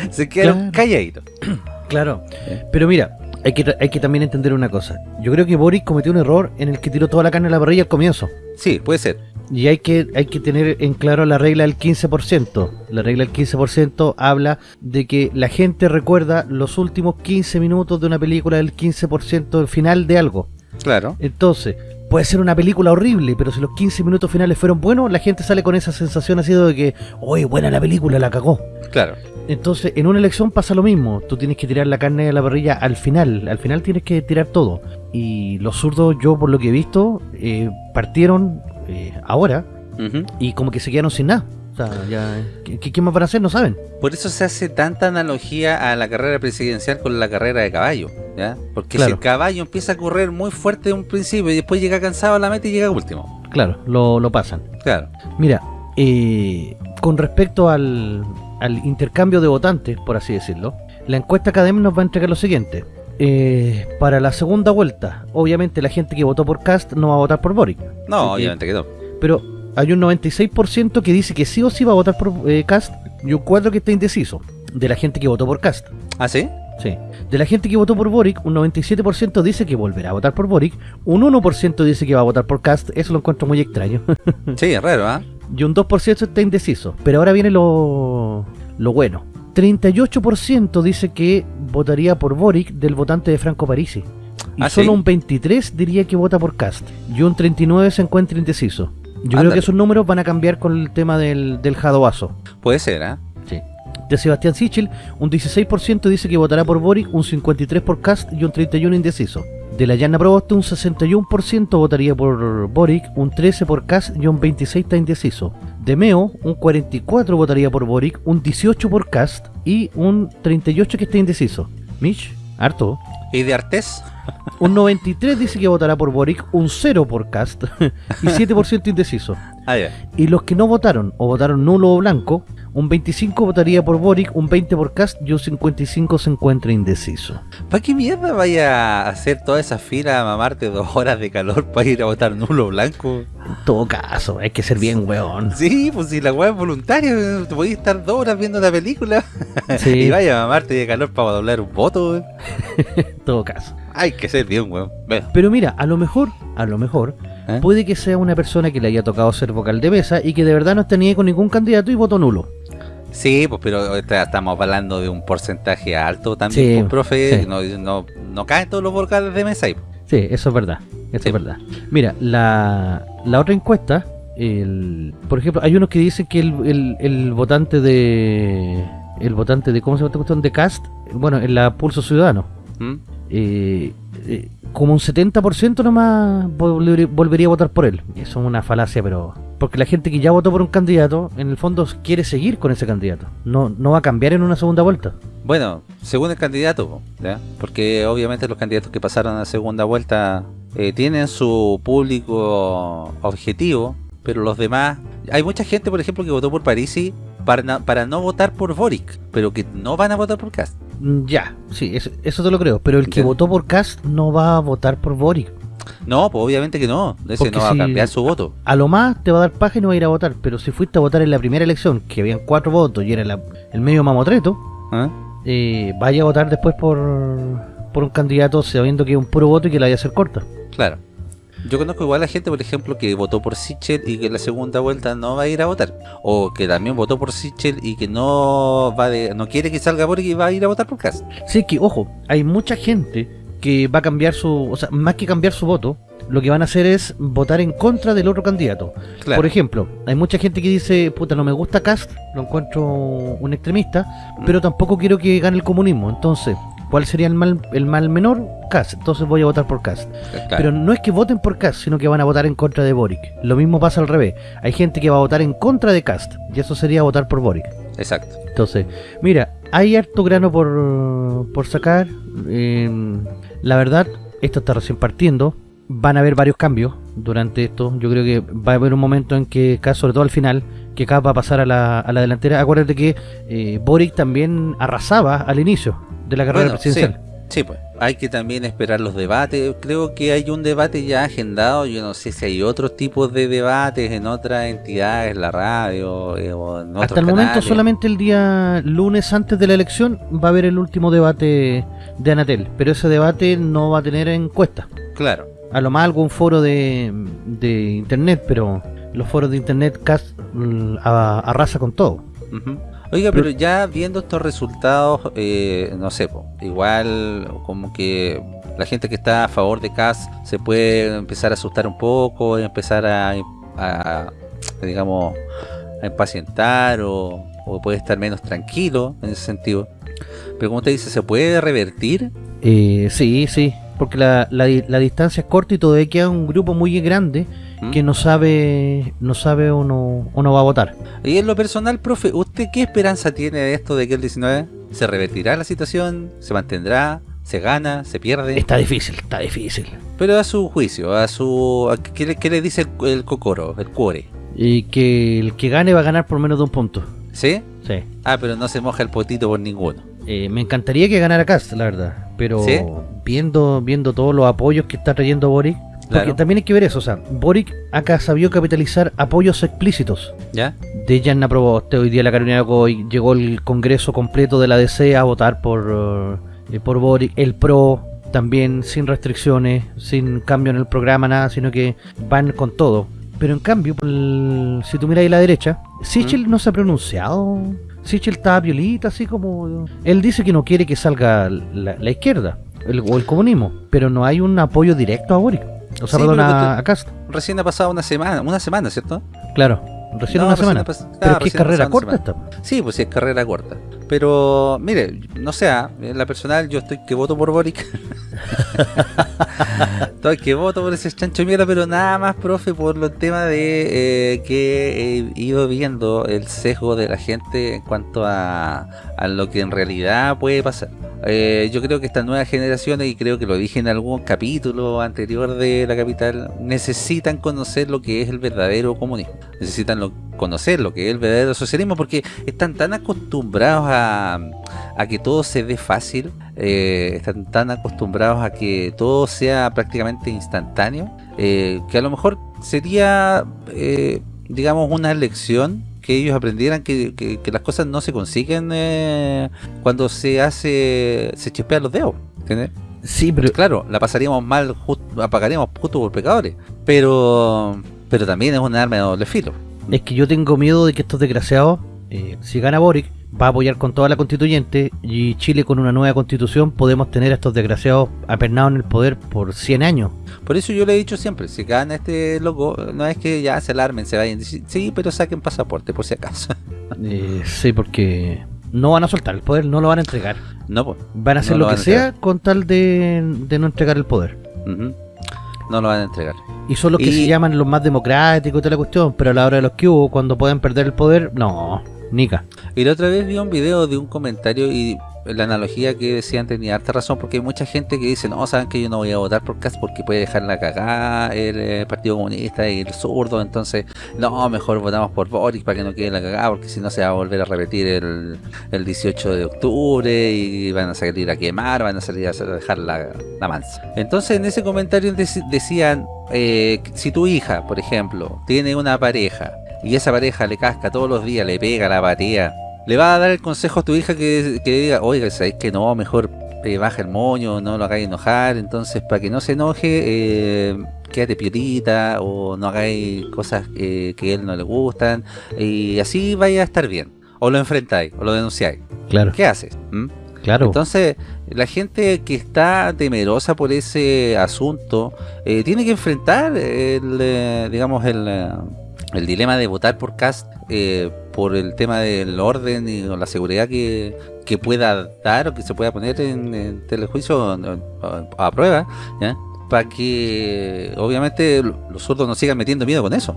Se quedaron Claro. calladitos. Claro, pero mira, hay que, hay que también entender una cosa. Yo creo que Boris cometió un error en el que tiró toda la carne a la parrilla al comienzo. Sí, puede ser. Y hay que, hay que tener en claro la regla del 15%. La regla del 15% habla de que la gente recuerda los últimos 15 minutos de una película del 15% del final de algo. Claro. Entonces, puede ser una película horrible, pero si los 15 minutos finales fueron buenos, la gente sale con esa sensación así de que, oye, buena la película, la cagó. Claro. Entonces, en una elección pasa lo mismo. Tú tienes que tirar la carne a la parrilla al final. Al final tienes que tirar todo. Y los zurdos, yo por lo que he visto, eh, partieron eh, ahora y como que se quedaron sin nada. O sea, ya, ¿qué, qué más van a hacer? No saben. Por eso se hace tanta analogía a la carrera presidencial con la carrera de caballo, ¿ya? Porque si el caballo empieza a correr muy fuerte de un principio y después llega cansado a la meta y llega último. Claro, lo, lo pasan. Claro. Mira, eh, con respecto al, al intercambio de votantes, por así decirlo, la encuesta Academ nos va a entregar lo siguiente. Eh, para la segunda vuelta, obviamente la gente que votó por Cast no va a votar por Boric. No, obviamente que no. Pero hay un 96% que dice que sí o sí va a votar por eh, Cast y un 4% que está indeciso. De la gente que votó por Cast. ¿Ah, sí? Sí. De la gente que votó por Boric, un 97% dice que volverá a votar por Boric. Un 1% dice que va a votar por Cast. Eso lo encuentro muy extraño. Sí, es raro, ¿ah? y un 2% está indeciso. Pero ahora viene lo, lo bueno. 38% dice que votaría por Boric del votante de Franco Parisi. Y Ah, solo ¿sí? un 23 diría que vota por Cast. Y un 39 se encuentra indeciso. Yo creo que esos números van a cambiar con el tema del, del Jadoazo. Puede ser, ¿ah? Sí. De Sebastián Sichel, un 16% dice que votará por Boric, un 53% por Cast y un 31% indeciso. De la Llana Proboste, un 61% votaría por Boric, un 13% por Cast y un 26% está indeciso. De Meo, un 44% votaría por Boric, un 18% por Cast y un 38% que está indeciso. Mitch, harto. ¿Y de Artés? Un 93 dice que votará por Boric, un 0 por Cast y 7% indeciso. Ah, ya. Y los que no votaron o votaron nulo o blanco, un 25 votaría por Boric, un 20 por Cast y un 55 se encuentra indeciso. ¿Para qué mierda vaya a hacer toda esa fila a mamarte dos horas de calor para ir a votar nulo blanco? En todo caso, hay que ser bien weón. Sí, pues si la weá es voluntaria, te podías estar dos horas viendo la película Sí. y vaya a mamarte de calor para doblar un voto, weón. En todo caso. Hay que ser bien, weón. Bueno, Pero mira, a lo mejor, a lo mejor, ¿eh? puede que sea una persona que le haya tocado ser vocal de mesa y que de verdad no esté ni con ningún candidato y votó nulo. Sí, pues pero esta- estamos hablando de un porcentaje alto también, Sí, pues, profe. sí. No, no, no caen todos los vocales de mesa ahí. Sí, eso es verdad. Eso Sí. es verdad. Mira, la, la otra encuesta, el, por ejemplo, hay unos que dicen que el, el, el votante de. El votante de. ¿Cómo se llama esta cuestión? De Cast. Bueno, en la Pulso Ciudadano. ¿Mm? eh, eh, como un 70% nomás volver- volvería a votar por él. Eso es una falacia, pero... Porque la gente que ya votó por un candidato, en el fondo quiere seguir con ese candidato. No, no va a cambiar en una segunda vuelta. Bueno, según el candidato, ¿ya? porque obviamente los candidatos que pasaron a segunda vuelta eh, tienen su público objetivo, pero los demás... Hay mucha gente, por ejemplo, que votó por Parisi para, para no votar por Boric, pero que no van a votar por Cast. Mm, Ya, sí, eso, eso te lo creo. Pero el que Ya. votó por Cast no va a votar por Boric. No, pues obviamente que no, ese no va si- a cambiar su voto. A lo más te va a dar paja y no va a ir a votar. Pero si fuiste a votar en la primera elección, que habían cuatro votos y era la- el medio mamotreto, ¿Ah? eh, vaya a votar después por, por un candidato sabiendo que es un puro voto y que la vaya a hacer corta. Claro. Yo conozco igual a gente, por ejemplo, que votó por Sichel y que en la segunda vuelta no va a ir a votar. O que también votó por Sichel y que no va de, no quiere que salga Boric y va a ir a votar por Cast. Sí, que ojo, hay mucha gente que va a cambiar su, o sea, más que cambiar su voto, lo que van a hacer es votar en contra del otro candidato. Claro. Por ejemplo, hay mucha gente que dice, puta, no me gusta Cast, lo encuentro un extremista, pero tampoco quiero que gane el comunismo. Entonces, ¿cuál sería el mal, el mal menor? Cast. Entonces voy a votar por Cast. Claro. Pero no es que voten por Cast, sino que van a votar en contra de Boric. Lo mismo pasa al revés. Hay gente que va a votar en contra de Cast, y eso sería votar por Boric. Exacto. Entonces, mira, hay harto grano por, por sacar. eh, la verdad, esto está recién partiendo. Van a haber varios cambios durante esto. Yo creo que va a haber un momento en que, sobre todo al final, que Kass va a pasar a la, a la delantera. Acuérdate que eh, Boric también arrasaba al inicio de la carrera Bueno, presidencial. Sí, pues. Hay que también esperar los debates. Creo que hay un debate ya agendado. Yo no sé si hay otros tipos de debates en otras entidades, la radio eh, o en otros Hasta el momento, solamente el día lunes antes de la elección va a haber el último debate de Anatel. Pero ese debate no va a tener encuesta. Claro. A lo más algún foro de, de internet, pero los foros de internet casi arrasa con todo. Oiga, pero ya viendo estos resultados, eh, no sé, po, igual como que la gente que está a favor de CAS se puede empezar a asustar un poco, empezar a, a, digamos, a impacientar o, o puede estar menos tranquilo en ese sentido. Pero como usted dice, ¿se puede revertir? Eh, sí, sí, porque la, la, di- la distancia es corta y todavía queda un grupo muy grande ¿Mm? que no sabe no sabe o no, o no va a votar. Y en lo personal, profe, ¿usted qué esperanza tiene de esto de que el 19 se revertirá la situación? ¿Se mantendrá? ¿Se gana? ¿Se pierde? Está difícil, está difícil. Pero a su juicio, a su... a ¿qué, le, qué le dice el, el cocoro, el cuore? Y que el que gane va a ganar por menos de un punto. ¿Sí? Sí. Ah, pero no se moja el potito por ninguno. Eh, me encantaría que ganara Cast, la verdad. Pero ¿Sí? viendo viendo todos los apoyos que está trayendo Boric, porque Claro. también hay que ver eso, o sea, Boric acá sabió capitalizar apoyos explícitos. ¿Ya? de Yanna Proboste. Hoy día la Carolina Goy llegó el congreso completo de la DC a votar por, eh, por Boric. El PRO también sin restricciones, sin cambio en el programa, nada, sino que van con todo. Pero en cambio, el- si tú miras ahí a la derecha, Sichel no se ha pronunciado. Sichel está violita, así como... Él dice que no quiere que salga la, la izquierda el- o el comunismo, pero no hay un apoyo directo a Boric. O sea, Sí, perdón, a, tú- a Cast. Recién ha pasado una semana, una semana, ¿cierto? Claro. Recién No, una semana. Pero claro, es que es recién la carrera corta esta. Sí, pues sí, es carrera corta. Pero, mire, no sé, ah, en la personal yo estoy que voto por Boric. estoy que voto por ese chancho de mierda, pero nada más, profe, por los temas de eh, que he ido viendo el sesgo de la gente en cuanto a, a lo que en realidad puede pasar. Eh, yo creo que estas nuevas generaciones, y creo que lo dije en algún capítulo anterior de La Capital, necesitan conocer lo que es el verdadero comunismo. Necesitan lo- conocer lo que es el verdadero socialismo porque están tan acostumbrados a, a que todo se dé fácil, eh, están tan acostumbrados a que todo sea prácticamente instantáneo, eh, que a lo mejor sería, eh, digamos, una lección que ellos aprendieran que, que- que las cosas no se consiguen cuando se hace, se chispean los dedos, ¿entiendes? Sí, pero Claro, la pasaríamos mal, just- apagaríamos justo por pecadores, pero pero también es un arma de doble filo. Es que yo tengo miedo de que estos desgraciados, eh, si gana Boric, va a apoyar con toda la constituyente y Chile con una nueva constitución podemos tener a estos desgraciados apernados en el poder por 100 años. Por eso yo le he dicho siempre, si gana este loco, no es que ya se alarmen, se vayan, sí, sí, pero saquen pasaporte por si acaso. Eh, sí, porque no van a soltar el poder, no lo van a entregar. No, pues, Van a hacer No lo lo que sea con tal de, de no entregar el poder. No lo van a entregar. Y son los que se llaman los más democráticos y toda la cuestión, pero a la hora de los que hubo, cuando puedan perder el poder, no, nica. Y la otra vez vi un video de un comentario y la analogía que decían tenía harta razón porque hay mucha gente que dice, no, saben que yo no voy a votar por Cast porque puede dejar la cagada el eh, Partido Comunista y el zurdo, entonces no, mejor votamos por Boric para que no quede la cagada porque si no se va a volver a repetir el, el 18 de octubre y van a salir a quemar, van a salir a dejar la, la mansa. Entonces en ese comentario dec- decían, eh, si tu hija, por ejemplo, tiene una pareja y esa pareja le casca todos los días, le pega la batía, le va a dar el consejo a tu hija que, que diga, oiga, sabes que no, mejor eh, baja el moño, no lo hagáis enojar, entonces para que no se enoje, eh, quédate piolita o no hagáis cosas eh, que a él no le gustan y así vaya a estar bien. O lo enfrentáis, o lo denunciáis. Claro, ¿Qué haces? ¿Mm? claro. Entonces, la gente que está temerosa por ese asunto eh, tiene que enfrentar el, digamos, el, el dilema de votar por Cast eh, por el tema del orden y la seguridad que, que pueda dar o que se pueda poner en, en telejuicio a, a prueba, para que obviamente los zurdos no sigan metiendo miedo con eso.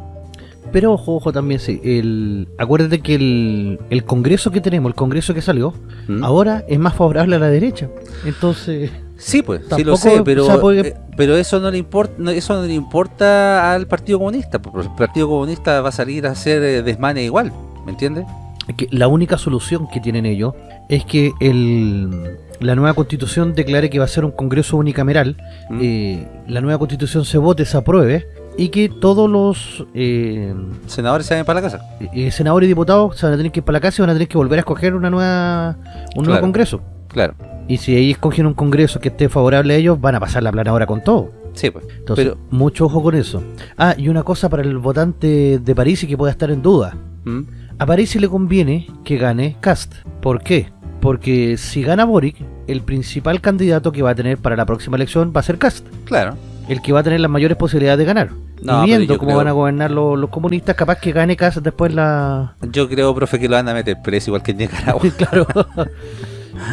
Pero ojo, ojo también, sí. El, acuérdate que el, el congreso que tenemos, el congreso que salió, ¿Mm? ahora es más favorable a la derecha. Entonces, Sí, pues, sí lo sé, pero, eh, pero eso no le importa, eso no le importa al Partido Comunista, porque el Partido Comunista va a salir a hacer eh, desmane igual, ¿me entiendes? es que la única solución que tienen ellos es que el, la nueva constitución declare que va a ser un congreso unicameral, ¿Mm? eh, la nueva constitución se vote, se apruebe, y que todos los eh, Senadores se vayan para la casa. eh, senadores y diputados se van a tener que ir para la casa y van a tener que volver a escoger una nueva un nuevo congreso. Claro, Y si ahí escogen un congreso que esté favorable a ellos, van a pasar la plana ahora con todo. sí, pues. Entonces, Pero- mucho ojo con eso. Ah, y una cosa para el votante de París y que pueda estar en duda. ¿Mm? A París le conviene que gane Cast. ¿Por qué? Porque si gana Boric, el principal candidato que va a tener para la próxima elección va a ser Cast. Claro. El que va a tener las mayores posibilidades de ganar. No, y viendo cómo creo- van a gobernar los, los comunistas, capaz que gane Cast después la... Yo creo, profe, que lo van a meter preso igual que en Nicaragua. claro.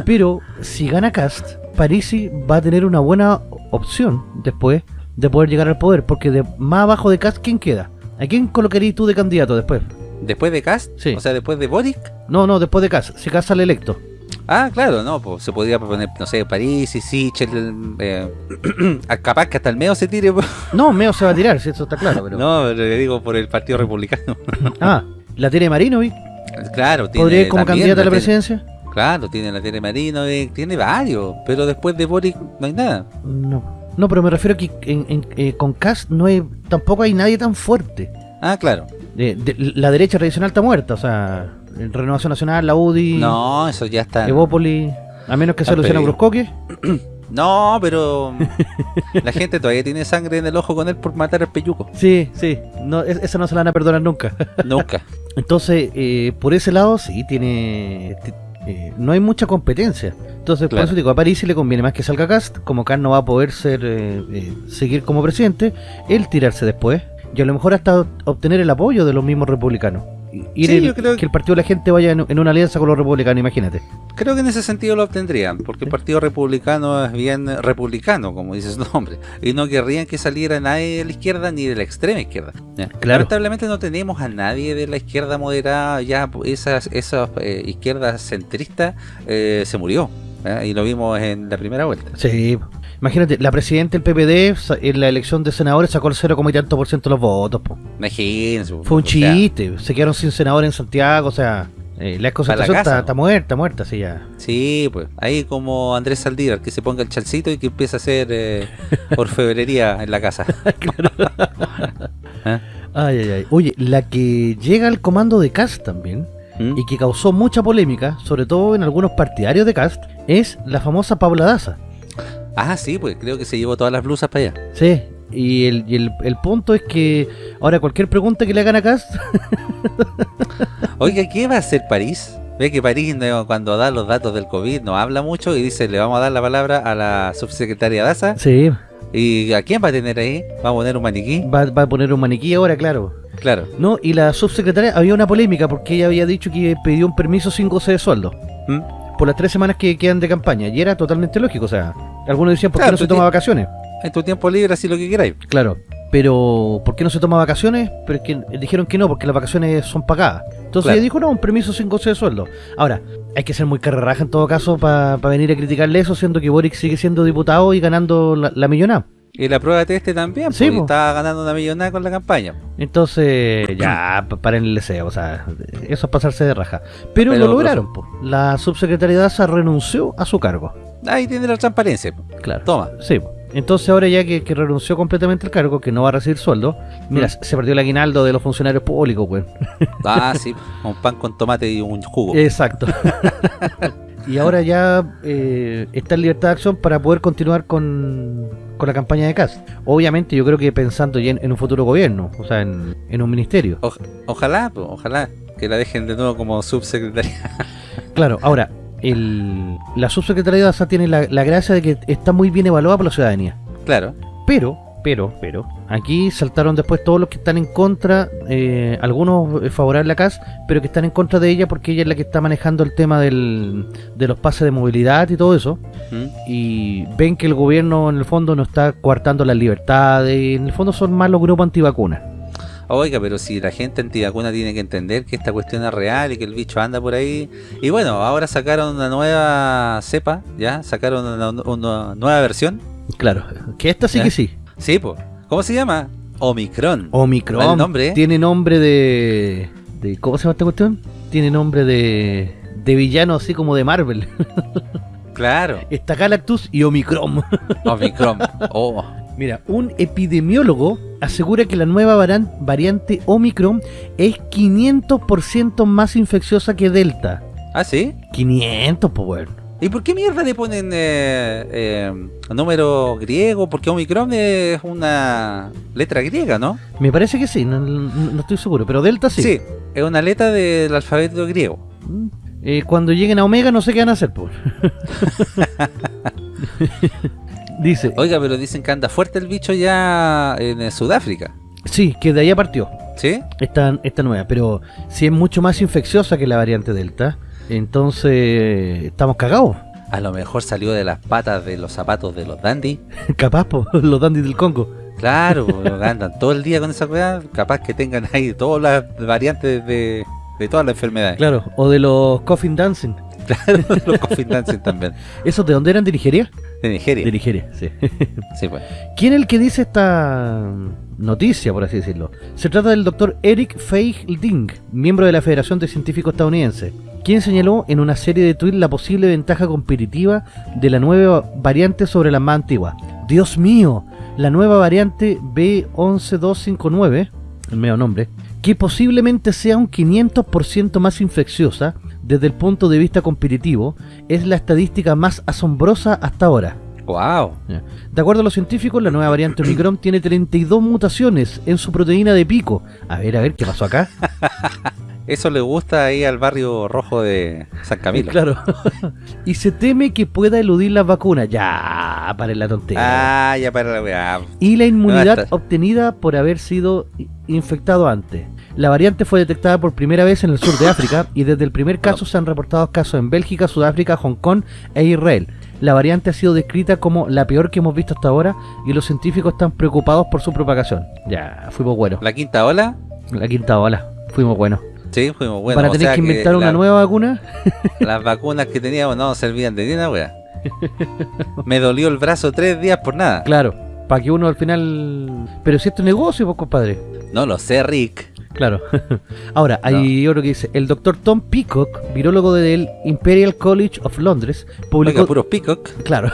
Pero si gana Cast, Parisi va a tener una buena opción después de poder llegar al poder. Porque de más abajo de Cast, ¿quién queda? ¿A quién colocarías tú de candidato después? Después de Cast, Sí. o sea, después de Boric. No, no, después de Cast. Si Cast sale electo. Ah, claro, no, pues se podría proponer, no sé, París y Sichel, eh, capaz que hasta el medio se tire. pues. No, Meo se va a tirar, si eso está claro. Pero... No, le digo por el Partido Republicano. Ah, la tiene Marinovic. claro, tiene ¿Podría ir como también candidata a la presidencia? Claro, tiene la Tere Marino, eh, tiene varios, pero después de Boric no hay nada. No. No, pero me refiero a que en- en- eh, con Cast no hay, tampoco hay nadie tan fuerte. Ah, claro. De- de- la derecha tradicional está muerta, o sea, Renovación Nacional, la UDI, No, eso ya está. Evópolis, a menos que sea Luciano. Bruscoque. No, pero la gente todavía tiene sangre en el ojo con él por matar al peyuco. Sí, sí, no, es- esa no se la van a perdonar nunca. Nunca. Entonces, eh, por ese lado sí tiene... eh, no hay mucha competencia. Entonces, Claro. por eso digo, a París le conviene más que salga Cast, como Cast no va a poder ser eh, eh, seguir como presidente, él tirarse después y a lo mejor hasta obtener el apoyo de los mismos republicanos. Ir Sí, el- yo creo que el partido de la gente vaya en, en una alianza con los republicanos, imagínate. Creo que en ese sentido lo obtendrían, porque el Partido Republicano es bien republicano, como dice su nombre, y no querrían que saliera nadie de la izquierda ni de la extrema izquierda. Lamentablemente no tenemos a nadie de la izquierda moderada, ya esas, esas eh, izquierdas centristas eh, se murió, y lo vimos en la primera vuelta. Sí. Imagínate, la presidenta del PPD en la elección de senadores sacó el 0, y tanto por ciento de los votos. po. Imagínense. Fue un o sea, chiste. Se quedaron sin senador en Santiago. O sea, eh, la concentración está muerta, muerta, sí ya. Sí, pues ahí como Andrés Saldívar, que se ponga el chalcito y que empiece a hacer eh, orfebrería en la casa. ¿Eh? Ay, ay, ay. Oye, la que llega al comando de Cast también ¿Mm? y que causó mucha polémica, sobre todo en algunos partidarios de Cast, es la famosa Paula Daza. Ah, sí, pues creo que se llevó todas las blusas para allá. Sí. Y, el, y el, el punto es que ahora cualquier pregunta que le hagan a Cast, Oiga, ¿qué va a hacer París? Ve que París cuando da los datos del COVID no habla mucho y dice, le vamos a dar la palabra a la subsecretaria Daza. sí, ¿Y a quién va a tener ahí? ¿Va a poner un maniquí? va, va a poner un maniquí ahora, claro. Claro. No, y la subsecretaria había una polémica porque ella había dicho que pidió un permiso sin goce de sueldo ¿Mm? Por las tres semanas que quedan de campaña y era totalmente lógico, o sea, algunos decían por qué no se toma vacaciones, En tu tiempo libre, así lo que queráis. claro, pero ¿por qué no se toma vacaciones? Pero es que dijeron que no, porque las vacaciones son pagadas. Entonces Claro. dijo, no, un permiso sin goce de sueldo. Ahora, hay que ser muy carreraja en todo caso para venir a criticarle eso, siendo que Boric sigue siendo diputado y ganando la, la millonada. Y la prueba de este también, Sí, porque po. estaba ganando una millonada con la campaña. Entonces, ya, pa- paren el deseo, o sea, eso es pasarse de raja. Pero, Pero, lo lograron, po. la subsecretaria Daza renunció a su cargo. Ahí tiene la transparencia. po. Claro. Toma. Sí, entonces ahora ya que, que renunció completamente al cargo, que no va a recibir sueldo, mira, Mm. se perdió el aguinaldo de los funcionarios públicos, güey. Ah, sí. Un pan con tomate y un jugo. Exacto. y ahora ya eh, está en libertad de acción para poder continuar con, con la campaña de Cast. Obviamente yo creo que pensando ya en, en un futuro gobierno, o sea, en, en un ministerio. O- ojalá, ojalá que la dejen de nuevo como subsecretaria. Claro, ahora, el, la subsecretaría de ASA tiene la, la gracia de que está muy bien evaluada por la ciudadanía. Claro. Pero, pero, pero, aquí saltaron después todos los que están en contra, eh, algunos eh, favorables a CAS, pero que están en contra de ella porque ella es la que está manejando el tema del, de los pases de movilidad y todo eso. ¿Mm? Y ven que el gobierno en el fondo no está coartando las libertades, en el fondo son más los grupos antivacunas. Oiga, pero si la gente antivacuna tiene que entender que esta cuestión es real y que el bicho anda por ahí. Y bueno, ahora sacaron una nueva cepa, ¿ya? Sacaron una, una nueva versión. Claro, que esta sí ¿Ya? que sí. Sí, pues. ¿Cómo se llama? Omicron. Omicron. Mal nombre. Tiene nombre de, de. ¿Cómo se llama esta cuestión? Tiene nombre de. De villano así como de Marvel. Claro. Está Galactus y Omicron. Omicron. Oh. Mira, un epidemiólogo asegura que la nueva variante Omicron es 500% más infecciosa que Delta. ¿Ah, sí? 500, pues bueno. ¿Y por qué mierda le ponen eh, eh, número griego? Porque Omicron es una letra griega, ¿no? Me parece que sí, no, estoy seguro, pero Delta sí. Sí, es una letra del alfabeto griego. Mm. Eh, cuando lleguen a Omega no sé qué van a hacer, pues. Dice, Oiga, pero dicen que anda fuerte el bicho ya en eh, Sudáfrica. sí, que de allá partió. ¿Sí? esta, esta nueva, pero si es mucho más infecciosa que la variante Delta, entonces estamos cagados. A lo mejor salió de las patas de los zapatos de los dandy. Capaz, po, los dandis del Congo. Claro, andan todo el día con esa weá. Capaz que tengan ahí todas las variantes de, de todas las enfermedades. Claro, o de los Coffin Dancing. Claro, los coffin dancing también. ¿Esos de dónde eran? ¿De Nigeria? De Nigeria. De Nigeria, sí. Sí, pues. ¿Quién es el que dice esta noticia, por así decirlo? Se trata del doctor Eric Feigl-Ding, miembro de la Federación de Científicos Estadounidense, quien señaló en una serie de tweets la posible ventaja competitiva de la nueva variante sobre la más antigua. ¡Dios mío! La nueva variante B11259, el medio nombre, que posiblemente sea un 500% más infecciosa desde el punto de vista competitivo, es la estadística más asombrosa hasta ahora. Wow. De acuerdo a los científicos, la nueva variante Omicron tiene 32 mutaciones en su proteína de pico. A ver, a ver, ¿qué pasó acá? Eso le gusta ahí al barrio rojo de San Camilo. Claro. y se teme que pueda eludir las vacunas. Ya, para la tontería. Ah, ya para la weá. Y la inmunidad obtenida por haber sido infectado antes. La variante fue detectada por primera vez en el sur de África y desde el primer caso se han reportado casos en Bélgica, Sudáfrica, Hong Kong e Israel. La variante ha sido descrita como la peor que hemos visto hasta ahora y los científicos están preocupados por su propagación. Ya, fuimos buenos. La quinta ola, La quinta ola, fuimos buenos. Sí, fuimos buenos. ¿Para tener que inventar una la- nueva vacuna? Las vacunas que teníamos no servían de nada, weá. Me dolió el brazo tres días por nada. Claro, para que uno al final... Pero si esto es negocio, pues compadre. No lo sé, Rick. Claro. Ahora, hay otro que dice, el doctor Tom Peacock, virólogo del Imperial College of Londres, publicó, Oiga, puros peacock. claro,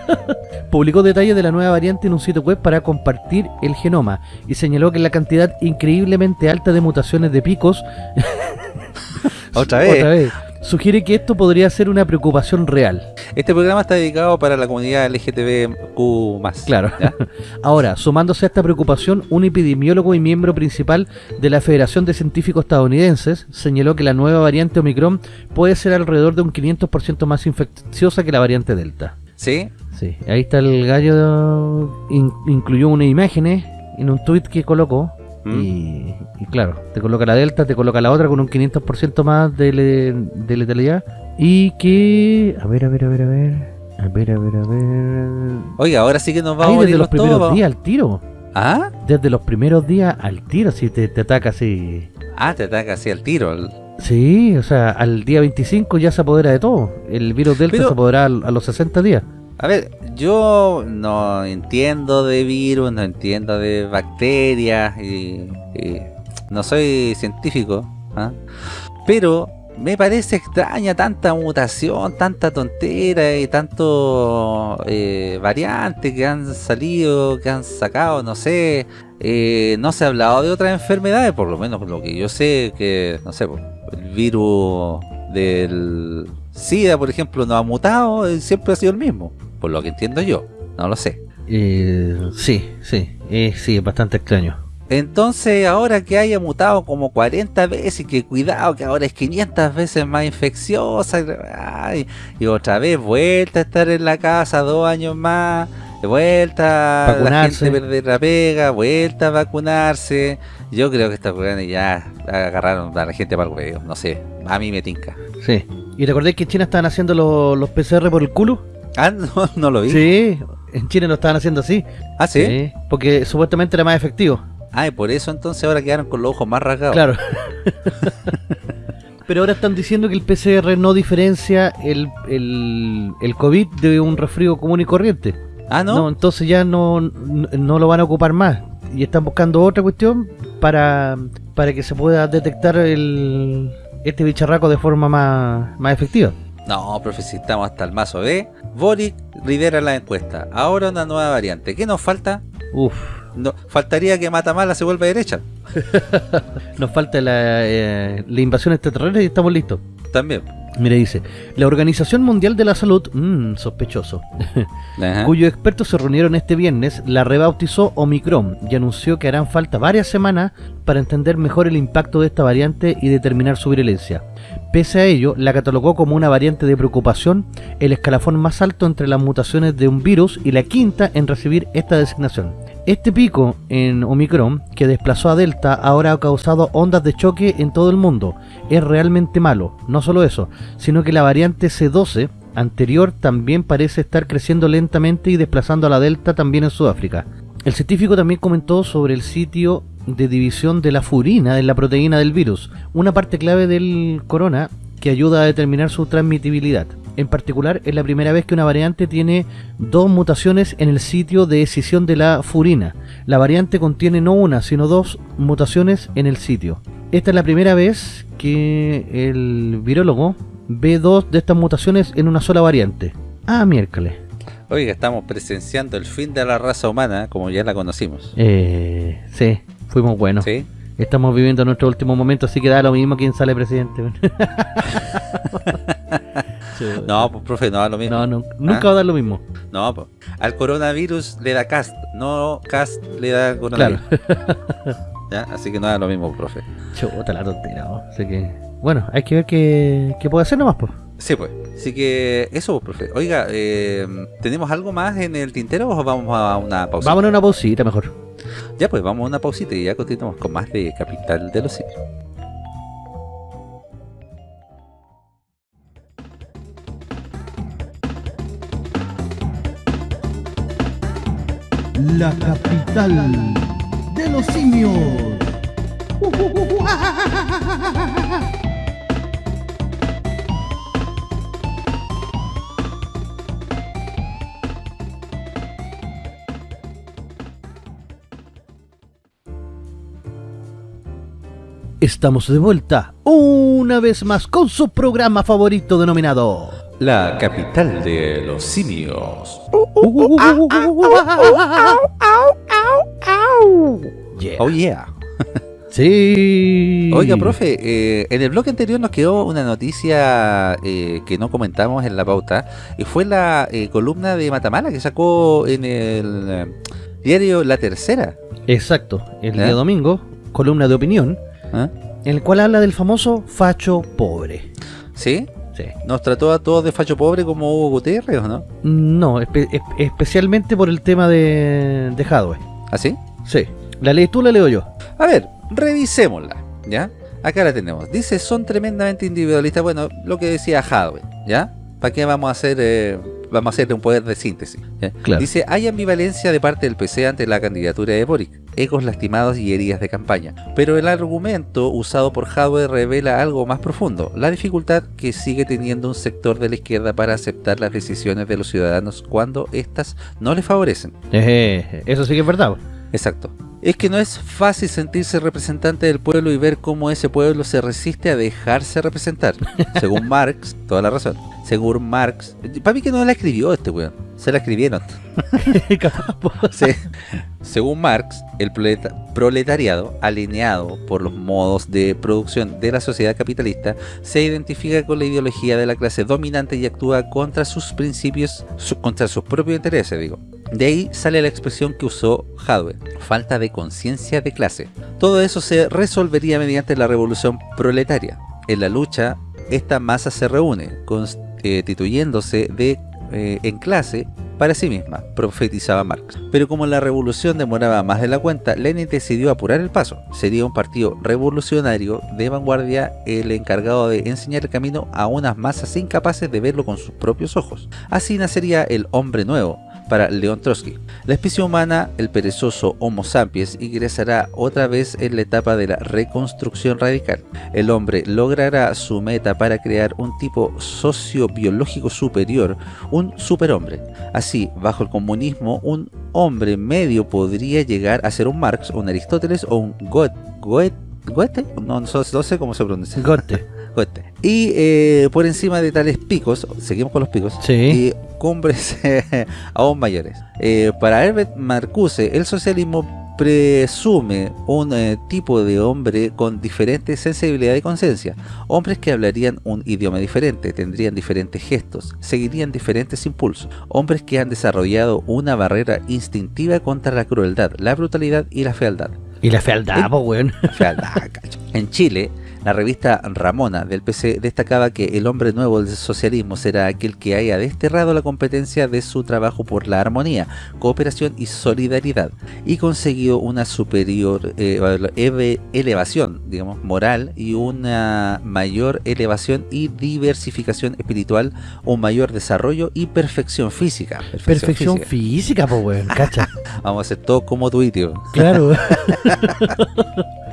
publicó detalles de la nueva variante en un sitio web para compartir el genoma y señaló que la cantidad increíblemente alta de mutaciones de picos Otra vez. Sugiere que esto podría ser una preocupación real. Este programa está dedicado para la comunidad LGTBQ+. Claro. Ahora, sumándose a esta preocupación, un epidemiólogo y miembro principal de la Federación de Científicos Estadounidenses señaló que la nueva variante Omicron puede ser alrededor de un 500% más infecciosa que la variante Delta. ¿Sí? Sí, ahí está el gallo, in- incluyó unas imágenes en un tweet que colocó. ¿Mm? Y, y claro, te coloca la Delta, te coloca la otra con un 500% más de, le- de letalidad. Y que... A ver, a ver, a ver, a ver... A ver, a ver, a ver... Oiga, ahora sí que nos vamos Ahí a desde los primeros días al tiro. ¿Ah? Desde los primeros días al tiro, si te, te ataca así. Ah, te ataca así al tiro. el- Sí, o sea, al día 25 ya se apodera de todo. El virus Delta Pero- se apodera a los 60 días. A ver, yo no entiendo de virus, no entiendo de bacterias y, no soy científico, ¿ah? pero me parece extraña tanta mutación, tanta tontera y tanto eh, variante que han salido, que han sacado, no sé. eh, no se ha hablado de otras enfermedades, por lo menos por lo que yo sé que, no sé, el virus del SIDA, por ejemplo, no ha mutado, eh, siempre ha sido el mismo, por lo que entiendo yo, no lo sé. Eh, sí, sí, eh, sí, es bastante extraño. Entonces, ahora que haya mutado como 40 veces y que cuidado que ahora es 500 veces más infecciosa, ay, y otra vez vuelta a estar en la casa dos años más, de vuelta la Vacunarse. gente perder la pega, vuelta a vacunarse. Yo creo que estos weones ya agarraron a la gente para el huevo, no sé, a mí me tinca. Sí. ¿Y recordáis que en China estaban haciendo los, los PCR por el culo? Ah, no, no lo vi. Sí, en China lo estaban haciendo así. Ah, sí. porque supuestamente era más efectivo. Ah, y por eso entonces ahora quedaron con los ojos más rasgados. Claro. Pero ahora están diciendo que el PCR no diferencia el, el, el COVID de un resfrío común y corriente. Ah, No, ¿no? entonces ya no, no, no lo van a ocupar más. Y están buscando otra cuestión para, para que se pueda detectar el, este bicharraco de forma más, más efectiva. No, profe, si estamos hasta el mazo B. Boric lidera la encuesta. Ahora una nueva variante. ¿Qué nos falta? Uf, No, faltaría que Matamala se vuelva derecha. nos falta la, eh, la invasión extraterrestre y estamos listos. También. Mire, dice, la Organización Mundial de la Salud, mmm, sospechoso, cuyos expertos se reunieron este viernes, la rebautizó Omicron y anunció que harán falta varias semanas para entender mejor el impacto de esta variante y determinar su virulencia. Pese a ello, la catalogó como una variante de preocupación, el escalafón más alto entre las mutaciones de un virus y la quinta en recibir esta designación. Este pico en Omicron, que desplazó a Delta, ahora ha causado ondas de choque en todo el mundo. Es realmente malo. No solo eso, sino que la variante C12 anterior también parece estar creciendo lentamente y desplazando a la Delta también en Sudáfrica. El científico también comentó sobre el sitio de división de la furina en la proteína del virus, una parte clave del corona que ayuda a determinar su transmitibilidad. En particular, es la primera vez que una variante tiene dos mutaciones en el sitio de escisión de la furina. La variante contiene no una, sino dos mutaciones en el sitio. Esta es la primera vez que el virólogo ve dos de estas mutaciones en una sola variante. Ah, miércoles. Oiga, estamos presenciando el fin de la raza humana, como ya la conocimos. Eh, sí, fuimos buenos. ¿Sí? Estamos viviendo nuestro último momento, así que da lo mismo quién sale presidente. No, pues profe, no da lo mismo. no, no, nunca ¿Ah? va a dar lo mismo. No, pues. Al coronavirus le da cast, no cast le da coronavirus. Así que no es lo mismo, profe. Chuta la tontera, ¿no? Así que, bueno, hay que ver qué, qué puede hacer nomás, pues. Sí, pues. Así que eso, profe. Oiga, eh, ¿tenemos algo más en el tintero o vamos a una pausa? Vamos a una pausita mejor. Ya, pues vamos a una pausita y ya continuamos con más de Capital de los Simios. La capital de los simios. Estamos de vuelta una vez más con su programa favorito denominado La capital de los simios. Yeah. Oh yeah. Sí. Oiga, profe, eh, en el bloque anterior nos quedó una noticia eh, que no comentamos en la pauta y fue la eh, columna de Matamala que sacó en el eh, diario La Tercera. Exacto, el día domingo, columna de opinión, ¿Ah? en el cual habla del famoso facho pobre. ¿Sí? Sí. ¿Nos trató a todos de facho pobre como Hugo Gutiérrez o no? No, espe- es- especialmente por el tema de, de Hadwe. ¿Así? Sí. ¿La lees tú la leo yo? A ver, revisémosla, ¿ya? Acá la tenemos. Dice, son tremendamente individualistas. Bueno, lo que decía Hadwe, ¿ya? ¿Para qué vamos a hacer eh, vamos a hacer un poder de síntesis? ¿ya? Claro. Dice, hay ambivalencia de parte del PC ante la candidatura de Boric, egos lastimados y heridas de campaña. Pero el argumento usado por Hadwe revela algo más profundo, la dificultad que sigue teniendo un sector de la izquierda para aceptar las decisiones de los ciudadanos cuando éstas no les favorecen. Eso sí que es verdad. Exacto. Es que no es fácil sentirse representante del pueblo y ver cómo ese pueblo se resiste a dejarse representar. Según Marx, toda la razón. Según Marx, para mí que no la escribió este weón, se la escribieron. Sí. Según Marx, el proleta- proletariado, alineado por los modos de producción de la sociedad capitalista, se identifica con la ideología de la clase dominante y actúa contra sus principios, su- contra sus propios intereses, digo. De ahí sale la expresión que usó Hadwe, falta de conciencia de clase. Todo eso se resolvería mediante la revolución proletaria. En la lucha, esta masa se reúne, constituyéndose de, eh, en clase para sí misma, profetizaba Marx. Pero como la revolución demoraba más de la cuenta, Lenin decidió apurar el paso. Sería un partido revolucionario de vanguardia el encargado de enseñar el camino a unas masas incapaces de verlo con sus propios ojos. Así nacería el hombre nuevo, para León Trotsky. La especie humana, el perezoso Homo sapiens, ingresará otra vez en la etapa de la reconstrucción radical. El hombre logrará su meta para crear un tipo sociobiológico superior, un superhombre. Así, bajo el comunismo, un hombre medio podría llegar a ser un Marx, un Aristóteles o un Goethe. Goethe, Goethe? No, no, no sé cómo se pronuncia. Goethe. Goethe. Y eh, por encima de tales picos, seguimos con los picos, Sí. y cumbres aún mayores. Eh, para Herbert Marcuse, el socialismo presume un eh, tipo de hombre con diferente sensibilidad y conciencia, hombres que hablarían un idioma diferente, tendrían diferentes gestos, seguirían diferentes impulsos, hombres que han desarrollado una barrera instintiva contra la crueldad, la brutalidad y la fealdad. Y la fealdad, po, weón. Fealdad, cacho. En Chile, la revista Ramona del PC destacaba que el hombre nuevo del socialismo será aquel que haya desterrado la competencia de su trabajo por la armonía, cooperación y solidaridad y conseguido una superior eh, elevación, digamos, moral y una mayor elevación y diversificación espiritual, un mayor desarrollo y perfección física. Perfección física. física, weón. Cacha. Vamos a hacer todo como tu. Claro.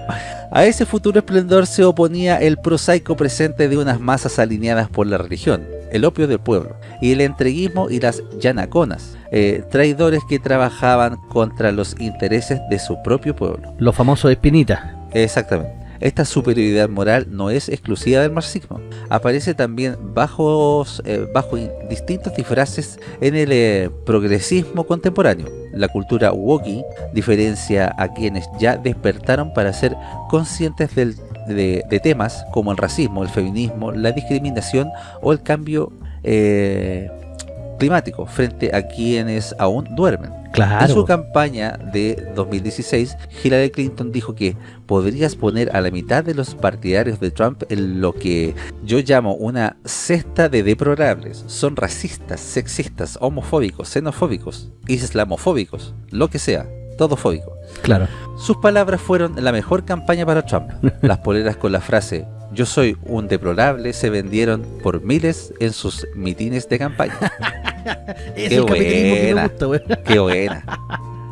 A ese futuro esplendor se oponía el prosaico presente de unas masas alineadas por la religión, el opio del pueblo, y el entreguismo y las yanaconas, eh, traidores que trabajaban contra los intereses de su propio pueblo. Los famosos espinitas. Exactamente. Esta superioridad moral no es exclusiva del marxismo. Aparece también bajo, eh, bajo in- distintos disfraces en el eh, progresismo contemporáneo. La cultura woke diferencia a quienes ya despertaron para ser conscientes del- de, de temas como el racismo, el feminismo, la discriminación o el cambio eh, climático frente a quienes aún duermen. Claro. En su campaña de 2016, Hillary Clinton dijo que podrías poner a la mitad de los partidarios de Trump en lo que yo llamo una cesta de deplorables. Son racistas, sexistas, homofóbicos, xenofóbicos, islamofóbicos, lo que sea, todo fóbico. Claro. Sus palabras fueron la mejor campaña para Trump. Las poleras con la frase yo soy un deplorable se vendieron por miles en sus mitines de campaña. Es Qué el capitalismo que me buena. gusta, weón. Qué buena.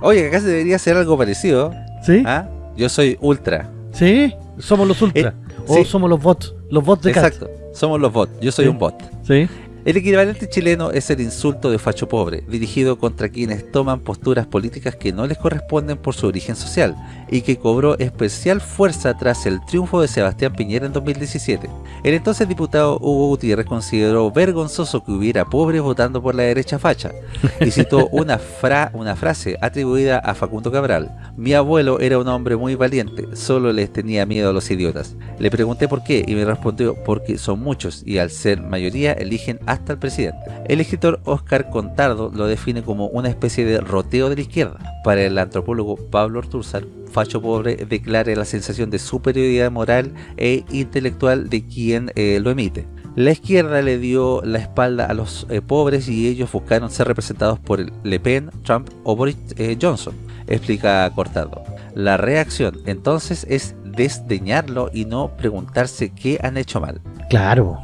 Oye, acá se debería hacer algo parecido. ¿Sí? ¿ah? Yo soy ultra. ¿Sí? Somos los ultra. Eh, o sí. somos los bots. Los bots de Cat. Exacto. Somos los bots. Yo soy Sí. un bot. ¿Sí? El equivalente chileno es el insulto de facho pobre, dirigido contra quienes toman posturas políticas que no les corresponden por su origen social, y que cobró especial fuerza tras el triunfo de Sebastián Piñera en 2017. El entonces diputado Hugo Gutiérrez consideró vergonzoso que hubiera pobres votando por la derecha facha, y citó una, fra- una frase atribuida a Facundo Cabral. Mi abuelo era un hombre muy valiente, solo les tenía miedo a los idiotas. Le pregunté por qué y me respondió porque son muchos y al ser mayoría eligen hasta el presidente. El escritor Oscar Contardo lo define como una especie de roteo de la izquierda. Para el antropólogo Pablo Ortúzar, facho pobre declara la sensación de superioridad moral e intelectual de quien eh, lo emite. La izquierda le dio la espalda a los eh, pobres y ellos buscaron ser representados por Le Pen, Trump o Boris eh, Johnson, explica Cortado. La reacción entonces es desdeñarlo y no preguntarse qué han hecho mal. Claro.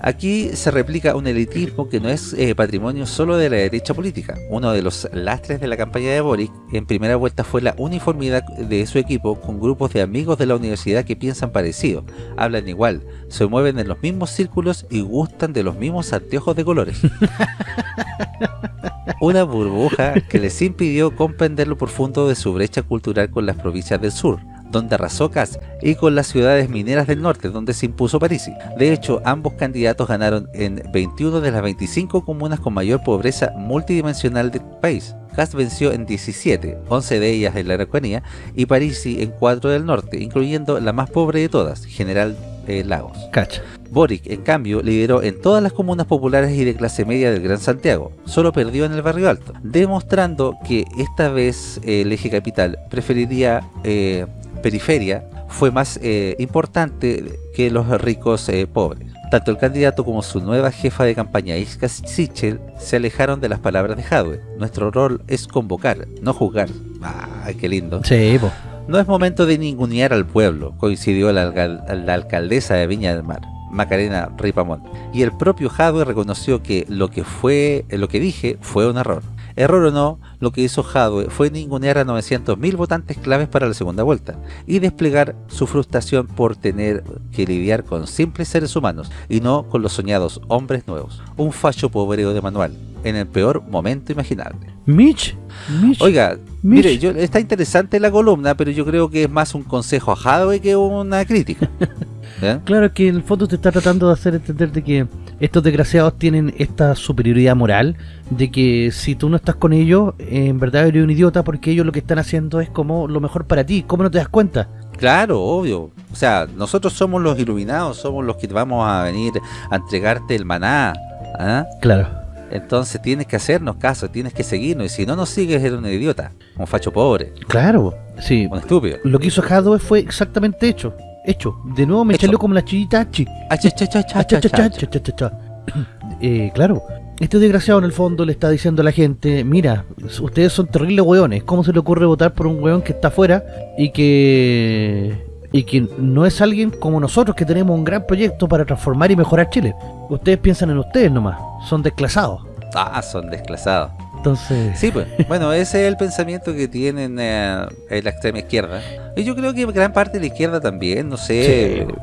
Aquí se replica un elitismo que no es eh, patrimonio solo de la derecha política. Uno de los lastres de la campaña de Boric en primera vuelta fue la uniformidad de su equipo con grupos de amigos de la universidad que piensan parecido, hablan igual, se mueven en los mismos círculos y gustan de los mismos anteojos de colores. Una burbuja que les impidió comprender lo profundo de su brecha cultural con las provincias del sur, donde arrasó Kass, y con las ciudades mineras del norte, donde se impuso Parisi. De hecho, ambos candidatos ganaron en 21 de las 25 comunas con mayor pobreza multidimensional del país. Kass venció en 17, 11 de ellas en la Araucanía, y Parisi en 4 del norte, incluyendo la más pobre de todas, General eh, Lagos. Cacha. Boric, en cambio, lideró en todas las comunas populares y de clase media del Gran Santiago, solo perdió en el Barrio Alto, demostrando que esta vez eh, el eje capital preferiría eh, periferia, fue más eh, importante que los ricos eh, pobres. Tanto el candidato como su nueva jefa de campaña, Iska Sichel, se alejaron de las palabras de Jadwe. Nuestro rol es convocar, no juzgar. ¡Ay, qué lindo! Sí, po. No es momento de ningunear al pueblo, coincidió la, alcal- la alcaldesa de Viña del Mar, Macarena Ripamón, y el propio Jadwe reconoció que lo que fue, lo que dije fue un error. Error o no, lo que hizo Jadwe fue ningunear a 900.000 votantes claves para la segunda vuelta y desplegar su frustración por tener que lidiar con simples seres humanos y no con los soñados hombres nuevos. Un fallo pobreo de manual, en el peor momento imaginable. Mitch. Mitch. Oiga, Mitch. mire, yo, está interesante la columna, pero yo creo que es más un consejo a Hadwe que una crítica. ¿Ya? Claro que en el fondo te está tratando de hacer entender de que estos desgraciados tienen esta superioridad moral de que si tú no estás con ellos, eh, en verdad eres un idiota porque ellos lo que están haciendo es como lo mejor para ti. ¿Cómo no te das cuenta? Claro, obvio. O sea, nosotros somos los iluminados, somos los que vamos a venir a entregarte el maná. ¿ah? Claro. Entonces tienes que hacernos caso, tienes que seguirnos. Y si no nos sigues, eres un idiota, un facho pobre, Claro. Sí. un estúpido. Lo que hizo Hadwe fue exactamente hecho. Hecho. De nuevo me salió como la chillita Hachi. Ah, Ah. Eh, claro. Este desgraciado en el fondo le está diciendo a la gente, mira, ustedes son terribles hueones, ¿cómo se le ocurre votar por un hueón que está afuera y que y que no es alguien como nosotros que tenemos un gran proyecto para transformar y mejorar Chile? Ustedes piensan en ustedes nomás, son desclasados. Ah, son desclasados. Entonces, Sí, pues. Bueno, ese es el pensamiento que tienen eh, en la extrema izquierda. Y yo creo que gran parte de la izquierda también, no sé. Sí.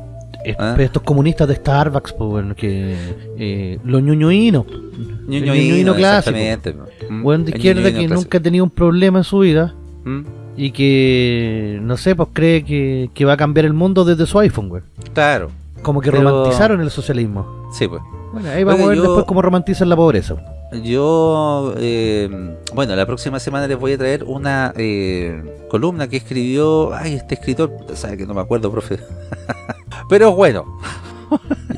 es- ¿Ah? estos comunistas de Starbucks, pues bueno, que eh, los ñoñoínos, Ñoñoíno, clásico. exactamente. Mm, hueón de izquierda que clásico. nunca ha tenido un problema en su vida. Mm, y que no sé, pues cree que, que va a cambiar el mundo desde su iPhone, güey. Claro, Como que Pero- romantizaron el socialismo. sí, pues. Bueno, ahí vamos a ver yo- después cómo romantizan la pobreza. Yo, eh, bueno, la próxima semana les voy a traer una eh, columna que escribió, ay, este escritor, sabe que no me acuerdo, profe. Pero bueno,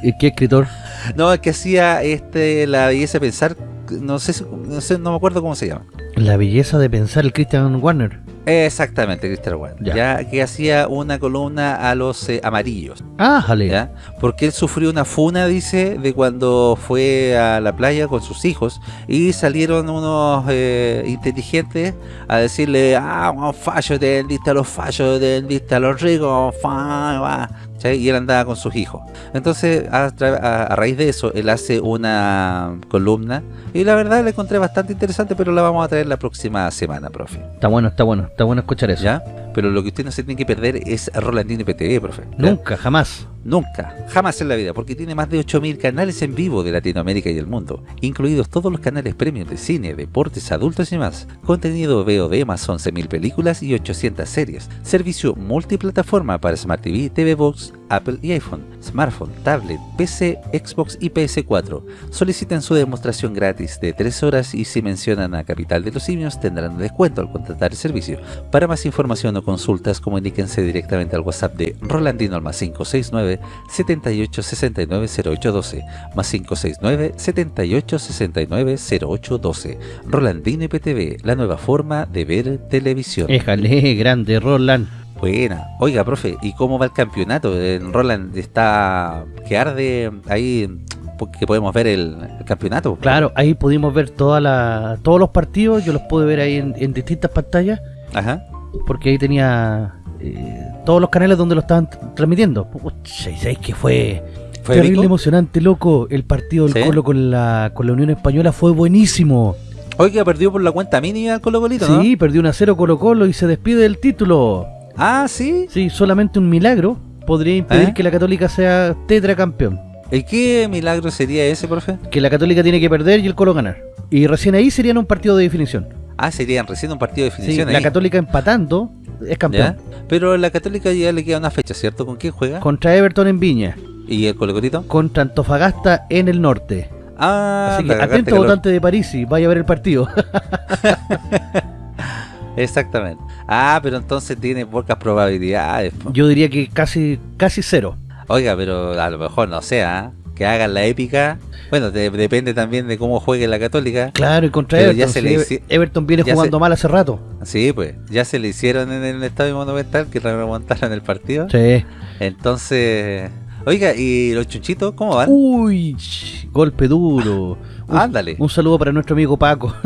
¿Y ¿Qué escritor? no, es que hacía este la belleza pensar no sé, no sé, no me acuerdo cómo se llama. La belleza de pensar el Christian Warner. Exactamente, Christopher Warner. Ya. Ya. que hacía una columna a los eh, amarillos. Ah, jale. ¿ya? Porque él sufrió una funa, dice, de cuando fue a la playa con sus hijos y salieron unos eh, inteligentes a decirle, ah, un fallo te vendiste a los fallos, te vendiste a los ricos, fa, va", ¿cachai? y él andaba con sus hijos. Entonces, a, a- a raíz de eso, él hace una columna y la verdad la encontré bastante interesante, pero la vamos a traer la próxima semana, profe. Está bueno, está bueno, está bueno escuchar eso. ¿Ya? Pero lo que usted no se tiene que perder es Rolandino PTV, profe. ¿ya? Nunca, jamás. Nunca, jamás en la vida, porque tiene más de 8.000 canales en vivo de Latinoamérica y el mundo, incluidos todos los canales premium de cine, deportes, adultos y más. Contenido VOD más 11.000 películas y 800 series. Servicio multiplataforma para Smart TV, TV Box, Apple y iPhone, smartphone, tablet, PC, Xbox y PS4. Soliciten su demostración gratis de 3 horas y si mencionan a Capital de los Simios tendrán descuento al contratar el servicio. Para más información o consultas, comuníquense directamente al WhatsApp de Rolandino al más 569 78 69 0812 más 569 78 69 0812 Rolandino IPTV, la nueva forma de ver televisión. Éjale, grande, Roland. Buena. Oiga, profe, ¿y cómo va el campeonato? En Roland está que arde ahí que podemos ver el, el campeonato. Claro, ahí pudimos ver toda la, todos los partidos, yo los pude ver ahí en, en distintas pantallas, Ajá. porque ahí tenía eh, todos los canales donde lo estaban transmitiendo. Pucha, ¿y sabéis que fue, ¿Fue terrible emocionante, loco? El partido del ¿Sí? Colo con la, con la Unión Española fue buenísimo. Oiga, perdió por la cuenta mínima el Colo Colito, ¿no? Sí, perdió 1 a 0 Colo Colo y se despide del título. Ah, sí. Sí, solamente un milagro podría impedir ¿Eh? que la Católica sea tetracampeón. ¿Y qué milagro sería ese, profe? Que la Católica tiene que perder y el Colo ganar. Y recién ahí serían un partido de definición. Ah, serían recién un partido de Sí, definición la ahí. Católica empatando es campeón. ¿Ya? Pero la Católica ya le queda una fecha, ¿cierto? ¿Con quién juega? Contra Everton en Viña. ¿Y el Colo Colito? Contra Antofagasta en el norte. Ah, Así que atento calor. votante de París y vaya a ver el partido. Exactamente. Ah, pero entonces tiene pocas probabilidades. po. Yo diría que casi casi cero. Oiga, pero a lo mejor no sea, que hagan la épica. Bueno, de- depende también de cómo juegue la Católica. Claro, y contra Everton. ya se le hici- Everton viene jugando se- mal hace rato. Sí, pues, ya se le hicieron en el Estadio Monumental que remontaron el partido. Sí. Entonces, oiga, ¿y los chunchitos cómo van? Uy, golpe duro. Un- Ándale. Un saludo para nuestro amigo Paco.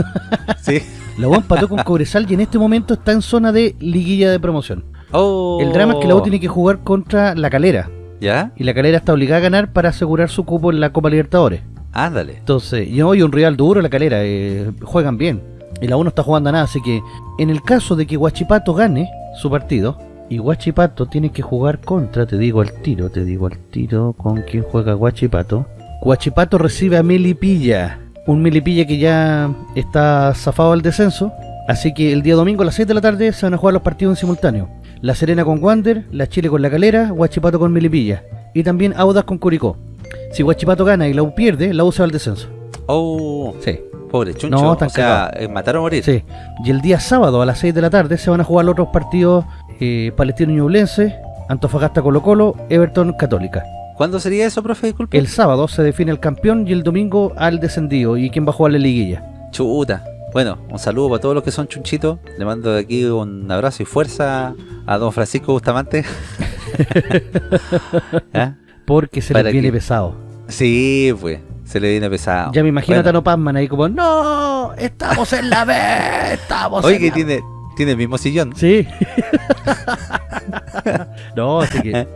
Sí. La U empató con Cobresal y en este momento está en zona de liguilla de promoción. Oh. El drama es que la U tiene que jugar contra la Calera. ¿Ya? Y la Calera está obligada a ganar para asegurar su cupo en la Copa Libertadores. Ándale. Entonces, y hoy un rival duro la Calera, eh, juegan bien. Y la U no está jugando a nada, así que en el caso de que Guachipato gane su partido, y Guachipato tiene que jugar contra, te digo al tiro, te digo al tiro con quién juega Guachipato. Guachipato recibe a Melipilla, un Melipilla que ya está zafado al descenso, así que el día domingo a las 6 de la tarde se van a jugar los partidos en simultáneo. La Serena con Wander, la Chile con la Calera, Guachipato con Melipilla, y también Audas con Curicó. Si Guachipato gana y la U pierde, la U se va al descenso. Oh, Sí, pobre chuncho. No, o sea, eh, matar o morir. sí. Y el día sábado a las 6 de la tarde se van a jugar los otros partidos eh, Palestino Ñublense, Antofagasta Colo Colo, Everton Católica. ¿Cuándo sería eso, profe? Disculpe. El sábado se define el campeón y el domingo al descendido y quién va a jugar la liguilla. Chuta. Bueno, un saludo para todos los que son chunchitos. Le mando de aquí un abrazo y fuerza a don Francisco Bustamante. ¿Ah? Porque se Para les viene que- pesado. Sí, pues, se le viene pesado. Ya me imagino a. Tano Pazman ahí como, ¡No! ¡Estamos en la B! ¡Estamos Oye, en que la tiene, tiene el mismo sillón. Sí. no, así que.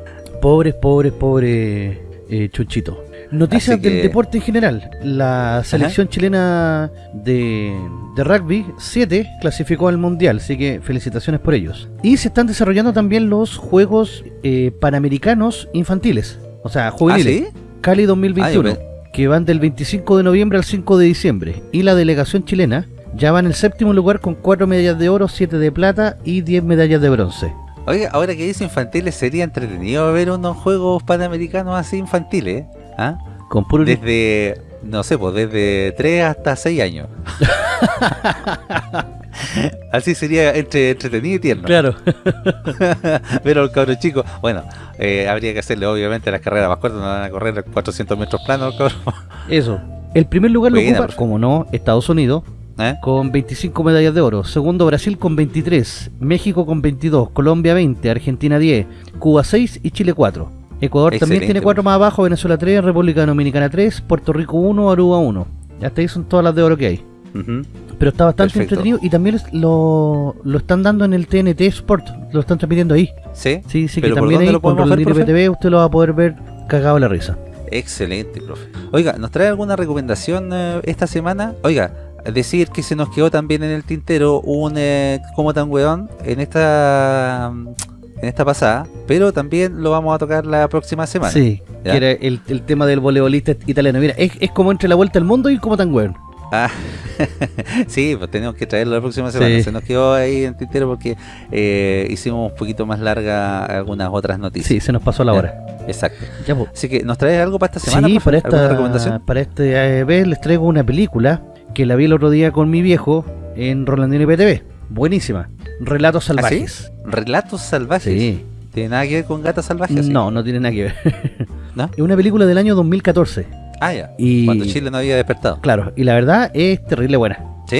Pobres, pobres, pobres eh, Chuchito. Noticias que- del deporte en general. La selección chilena de, de rugby 7 clasificó al mundial, así que felicitaciones por ellos. Y se están desarrollando también los Juegos eh, Panamericanos Infantiles, o sea, ¿Ah, juveniles. sí? Cali 2021, Ah, yo que van del 25 de noviembre al 5 de diciembre. Y la delegación chilena ya va en el séptimo lugar con 4 medallas de oro, 7 de plata y 10 medallas de bronce. Oiga, ahora que dice infantiles, sería entretenido ver unos juegos panamericanos así infantiles. ¿Ah? Con puro Desde, no sé, pues desde 3 hasta 6 años. Así sería entre entretenido y tierno. Claro. Pero el cabro chico, bueno, eh, habría que hacerle obviamente las carreras más cortas, no van a correr 400 metros planos, cabrón. Eso. El primer lugar lo ocupa, como no, Estados Unidos, ¿Eh? con 25 medallas de oro. Segundo, Brasil con 23. México con 22. Colombia 20. Argentina 10. Cuba 6 y Chile 4. Ecuador también tiene 4 más abajo. Venezuela 3. República Dominicana 3. Puerto Rico 1. Aruba 1. Hasta ahí son todas las de oro que hay. Pero está bastante Perfecto. entretenido y también lo, lo están dando en el TNT Sport. Lo están transmitiendo ahí. ¿Sí? Sí, sí, que ¿Pero por también ahí lo con profe? PTV usted lo va a poder ver cagado la risa. Excelente, profe. Oiga, ¿nos trae alguna recomendación eh, esta semana? Oiga, decir que se nos quedó también en el tintero un eh, como tan weón en esta en esta pasada, pero también lo vamos a tocar la próxima semana. Sí, ¿Ya? que era el, el tema del voleibolista italiano. Mira, es, es como entre la vuelta al mundo y como tan weón. Ah, sí, pues tenemos que traerlo la próxima semana. Sí. Se nos quedó ahí en el tintero porque eh, hicimos un poquito más larga algunas otras noticias. Sí, se nos pasó la Ya. hora. Exacto. Ya, pues. Así que, ¿nos traes algo para esta semana? Sí, para ¿Alguna esta, recomendación? para este eh, vez les traigo una película que la vi el otro día con mi viejo en Rolandino IPTV. Buenísima. Relatos ¿Ah, sí? salvajes. Relatos salvajes. sí. ¿Tiene nada que ver con gatas salvajes? No, no tiene nada que ver. ¿No? Es una película del año 2014. Ah, ya. Y Cuando Chile no había despertado. claro, y la verdad es terrible buena. ¿Sí?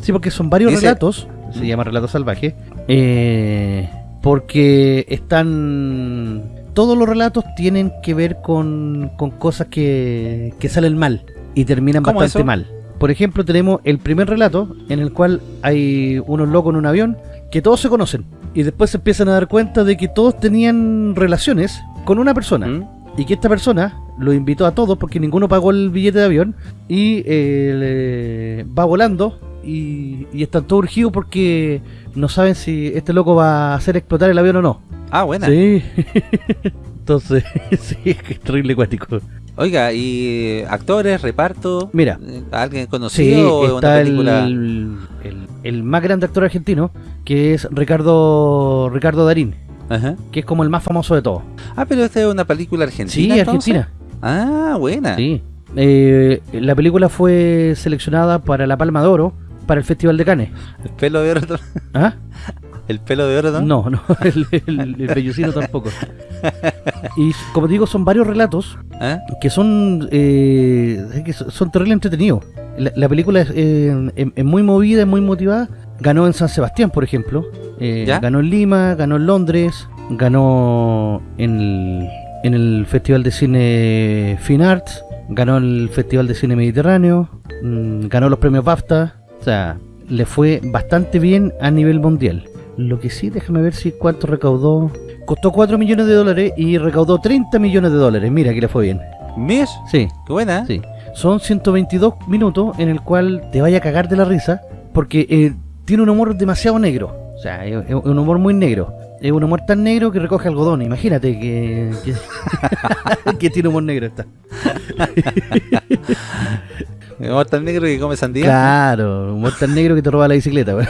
Sí, porque son varios Dice- relatos, se llama Relatos Salvajes, eh, porque están... Todos los relatos tienen que ver con, con cosas que, que salen mal y terminan ¿Cómo bastante eso? mal. Por ejemplo, tenemos el primer relato en el cual hay unos locos en un avión que todos se conocen y después se empiezan a dar cuenta de que todos tenían relaciones con una persona ¿Mm? y que esta persona lo invitó a todos porque ninguno pagó el billete de avión y eh, va volando y, y están todos urgidos porque no saben si este loco va a hacer explotar el avión o no. Ah, buena. Sí. Entonces, sí, es que es terrible cuático. Oiga, ¿y actores, reparto? Mira. ¿Alguien Sí, conocido o es una está el, el, el más grande actor argentino que es Ricardo Ricardo Darín, Ajá. que es como el más famoso de todos. Ah, pero esta es una película Sí, argentina. entonces? Argentina. Ah, buena. Sí. Eh, la película fue seleccionada para la Palma de Oro para el Festival de Cannes. ¿El pelo de oro? ¿Ah? ¿El pelo de oro no? No, no, el, el, el vellucino tampoco. Y como digo, son varios relatos ¿Ah? que son eh, que son terrible entretenidos. La, la película es, eh, es- es muy movida, es muy motivada. Ganó en San Sebastián, por ejemplo. Eh, ganó en Lima, ganó en Londres, ganó en el, en el Festival de Cine Fine Arts, ganó el Festival de Cine Mediterráneo, mm, ganó los premios BAFTA. O sea, le fue bastante bien a nivel mundial. Lo que sí, déjame ver si cuánto recaudó. Costó 4 millones de dólares y recaudó 30 millones de dólares. Mira que le fue bien. ¿Mies? Sí, Qué buena. ¿eh? sí. Son 122 minutos en el cual te vaya a cagar de la risa porque eh, tiene un humor demasiado negro. O sea, es, es un humor muy negro. Es un humor tan negro que recoge algodón. Imagínate que, que, que tiene humor negro esta. Mi amor tan negro que come sandía. Claro, humor tan negro que te roba la bicicleta.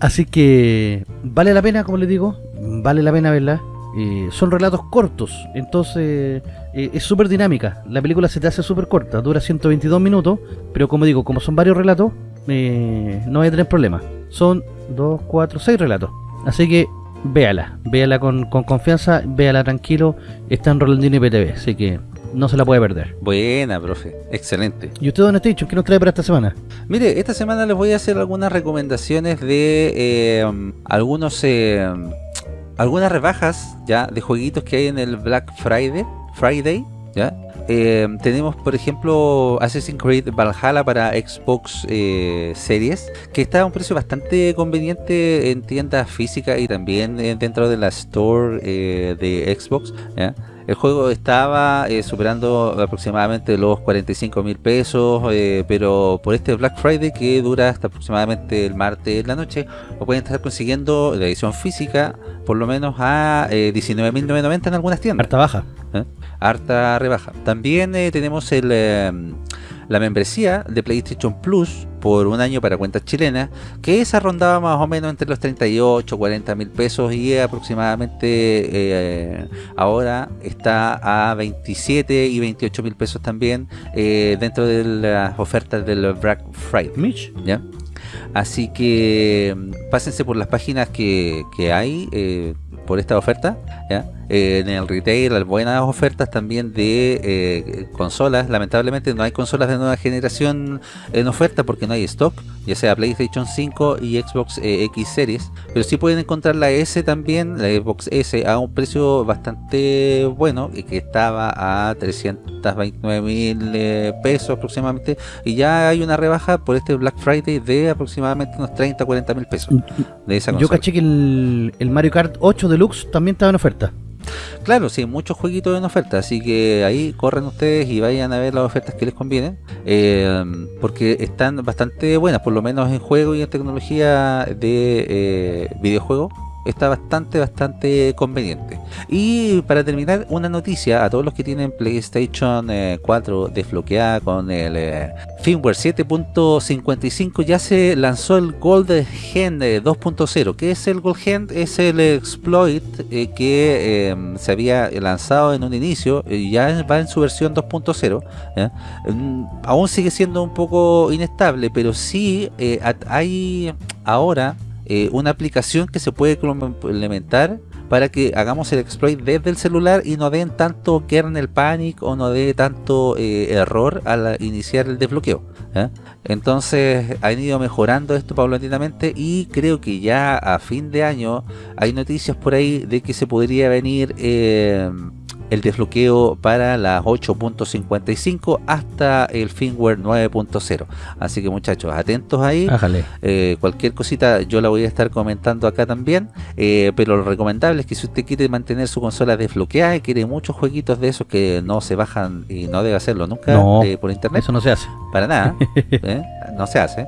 Así que vale la pena, como les digo, vale la pena verla. Eh, son relatos cortos, entonces eh, es súper dinámica. La película se te hace súper corta, dura 122 minutos, pero como digo, como son varios relatos, eh, no voy a tener problemas. Son 2, 4, 6 relatos. Así que véala, véala con, con confianza, véala tranquilo. Está en Rolandino y PTV, así que no se la puede perder. Buena, profe. Excelente. ¿Y usted, Don Station, qué nos trae para esta semana? Mire, esta semana les voy a hacer algunas recomendaciones de eh, algunos eh, algunas rebajas ya de jueguitos que hay en el Black Friday, Friday, ya. Eh, tenemos, por ejemplo, Assassin's Creed Valhalla para Xbox eh, Series, que está a un precio bastante conveniente en tiendas físicas y también eh, dentro de la store de Xbox. ¿ya? El juego estaba eh, superando aproximadamente los 45 mil pesos, eh, pero por este Black Friday que dura hasta aproximadamente el martes en la noche, lo pueden estar consiguiendo la edición física por lo menos a eh, 19.990 en algunas tiendas Harta baja. harta rebaja. También eh, tenemos el, eh, la membresía de PlayStation Plus por un año para cuentas chilenas, que esa rondaba más o menos entre los 38, 40 mil pesos y aproximadamente eh, ahora está a 27 y 28 mil pesos también eh, dentro de las ofertas del Black Friday. Mitch. ¿ya? Así que mm, pásense por las páginas que, que hay eh, por esta oferta, ¿ya? Eh, en el retail hay buenas ofertas también de eh, consolas. Lamentablemente no hay consolas de nueva generación en oferta porque no hay stock, ya sea PlayStation 5 y Xbox eh, X Series. Pero sí pueden encontrar la S también, la Xbox S, a un precio bastante bueno, que estaba a 329 mil pesos aproximadamente. Y ya hay una rebaja por este Black Friday de aproximadamente unos 30 40 mil pesos. De esa Yo caché que el, el Mario Kart 8 Deluxe también estaba en oferta. Claro, sí, muchos jueguitos en oferta, así que ahí corren ustedes y vayan a ver las ofertas que les convienen, eh, porque están bastante buenas, por lo menos en juego y en tecnología de eh, videojuegos está bastante, bastante conveniente. Y para terminar, una noticia a todos los que tienen PlayStation 4 eh, desbloqueada con el eh, firmware 7.55 ya se lanzó el Gold Gen 2.0. ¿Qué es el Gold Gen? Es el exploit eh, que em, se había lanzado en un inicio y ya va en su versión 2.0. Mm, aún sigue siendo un poco inestable, pero sí hay ahora eh, una aplicación que se puede implementar para que hagamos el exploit desde el celular y no den tanto kernel panic o no dé tanto eh, error al iniciar el desbloqueo. Entonces han ido mejorando esto paulatinamente y creo que ya a fin de año hay noticias por ahí de que se podría venir eh, el desbloqueo para las 8.55 hasta el firmware 9.0 así que muchachos atentos ahí. Eh, cualquier cosita yo la voy a estar comentando acá también. Eh, pero lo recomendable es que si usted quiere mantener su consola desbloqueada y quiere muchos jueguitos de esos que no se bajan y no debe hacerlo nunca eh, por internet eso no se hace. para nada no se hace.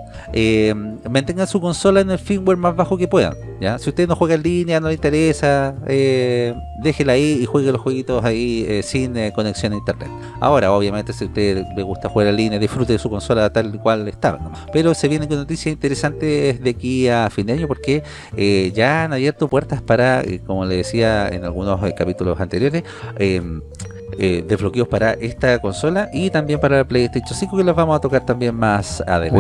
Mantenga su consola en el firmware más bajo que puedan ¿ya? si usted no juega en línea no le interesa déjela ahí y juegue los jueguitos ahí eh, sin eh, conexión a internet. Ahora, obviamente, si usted le gusta jugar en línea, disfrute de su consola tal cual estaba. Pero se vienen con noticias interesantes de aquí a fin de año porque eh, ya han abierto puertas para, como le decía en algunos capítulos anteriores, em, desbloqueos para esta consola y también para el PlayStation 5 que los vamos a tocar también más adelante.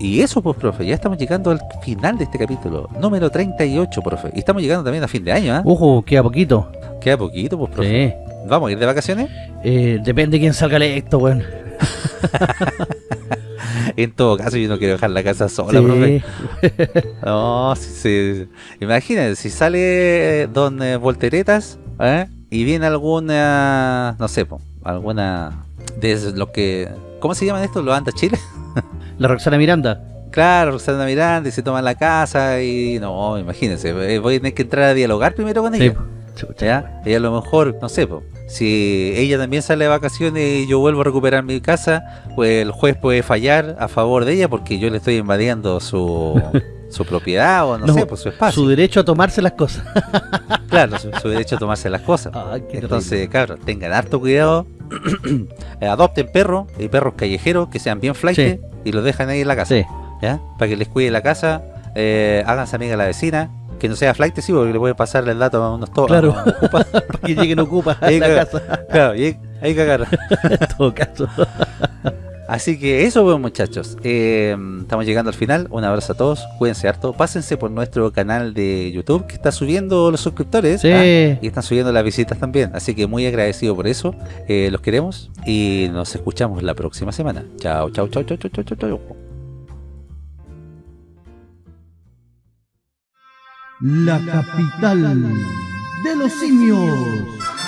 Y eso pues, profe, ya estamos llegando al final de este capítulo, número 38, profe. Y estamos llegando también a fin de año, ¿ah? Ojo, queda poquito. Queda poquito, pues, profe. ¿Vamos a ir de vacaciones? Eh, depende de quién salga electo, weón. en todo caso, yo no quiero dejar la casa sola, profe. no, sí, sí. Imagínense, si sale Don eh, Volteretas ¿eh? y viene alguna, no sé, alguna de lo que... ¿Cómo se llaman estos? ¿Los Anda Chile? La Roxana Miranda. Claro, Roxana Miranda y se toma la casa y no, imagínense, eh, voy a tener que entrar a dialogar primero con ella. ¿Ya? Y a lo mejor, no sé, si ella también sale de vacaciones y yo vuelvo a recuperar mi casa, pues el juez puede fallar a favor de ella porque yo le estoy invadiendo su, su propiedad o no, sé, pues su espacio. Su derecho a tomarse las cosas. claro, su, derecho a tomarse las cosas. Entonces, claro, tengan harto cuidado. Adopten perros y perros callejeros que sean bien flight y los dejan ahí en la casa. ¿ya? Para que les cuide la casa, eh, háganse amiga de la vecina, que no sea flight, sí, porque le puede pasar el dato a unos todos. Claro, para que lleguen ocupa a la casa. Claro, y ahí cagar. en todo caso. Así que eso, pues, muchachos. Eh, estamos llegando al final. Un abrazo a todos. Cuídense harto. Pásense por nuestro canal de YouTube que está subiendo los suscriptores. Sí. ¿ah? y están subiendo las visitas también. Así que muy agradecido por eso. Eh, los queremos y nos escuchamos la próxima semana. Chao, chao, chao, chao, chao, chao, chao. La capital de los simios.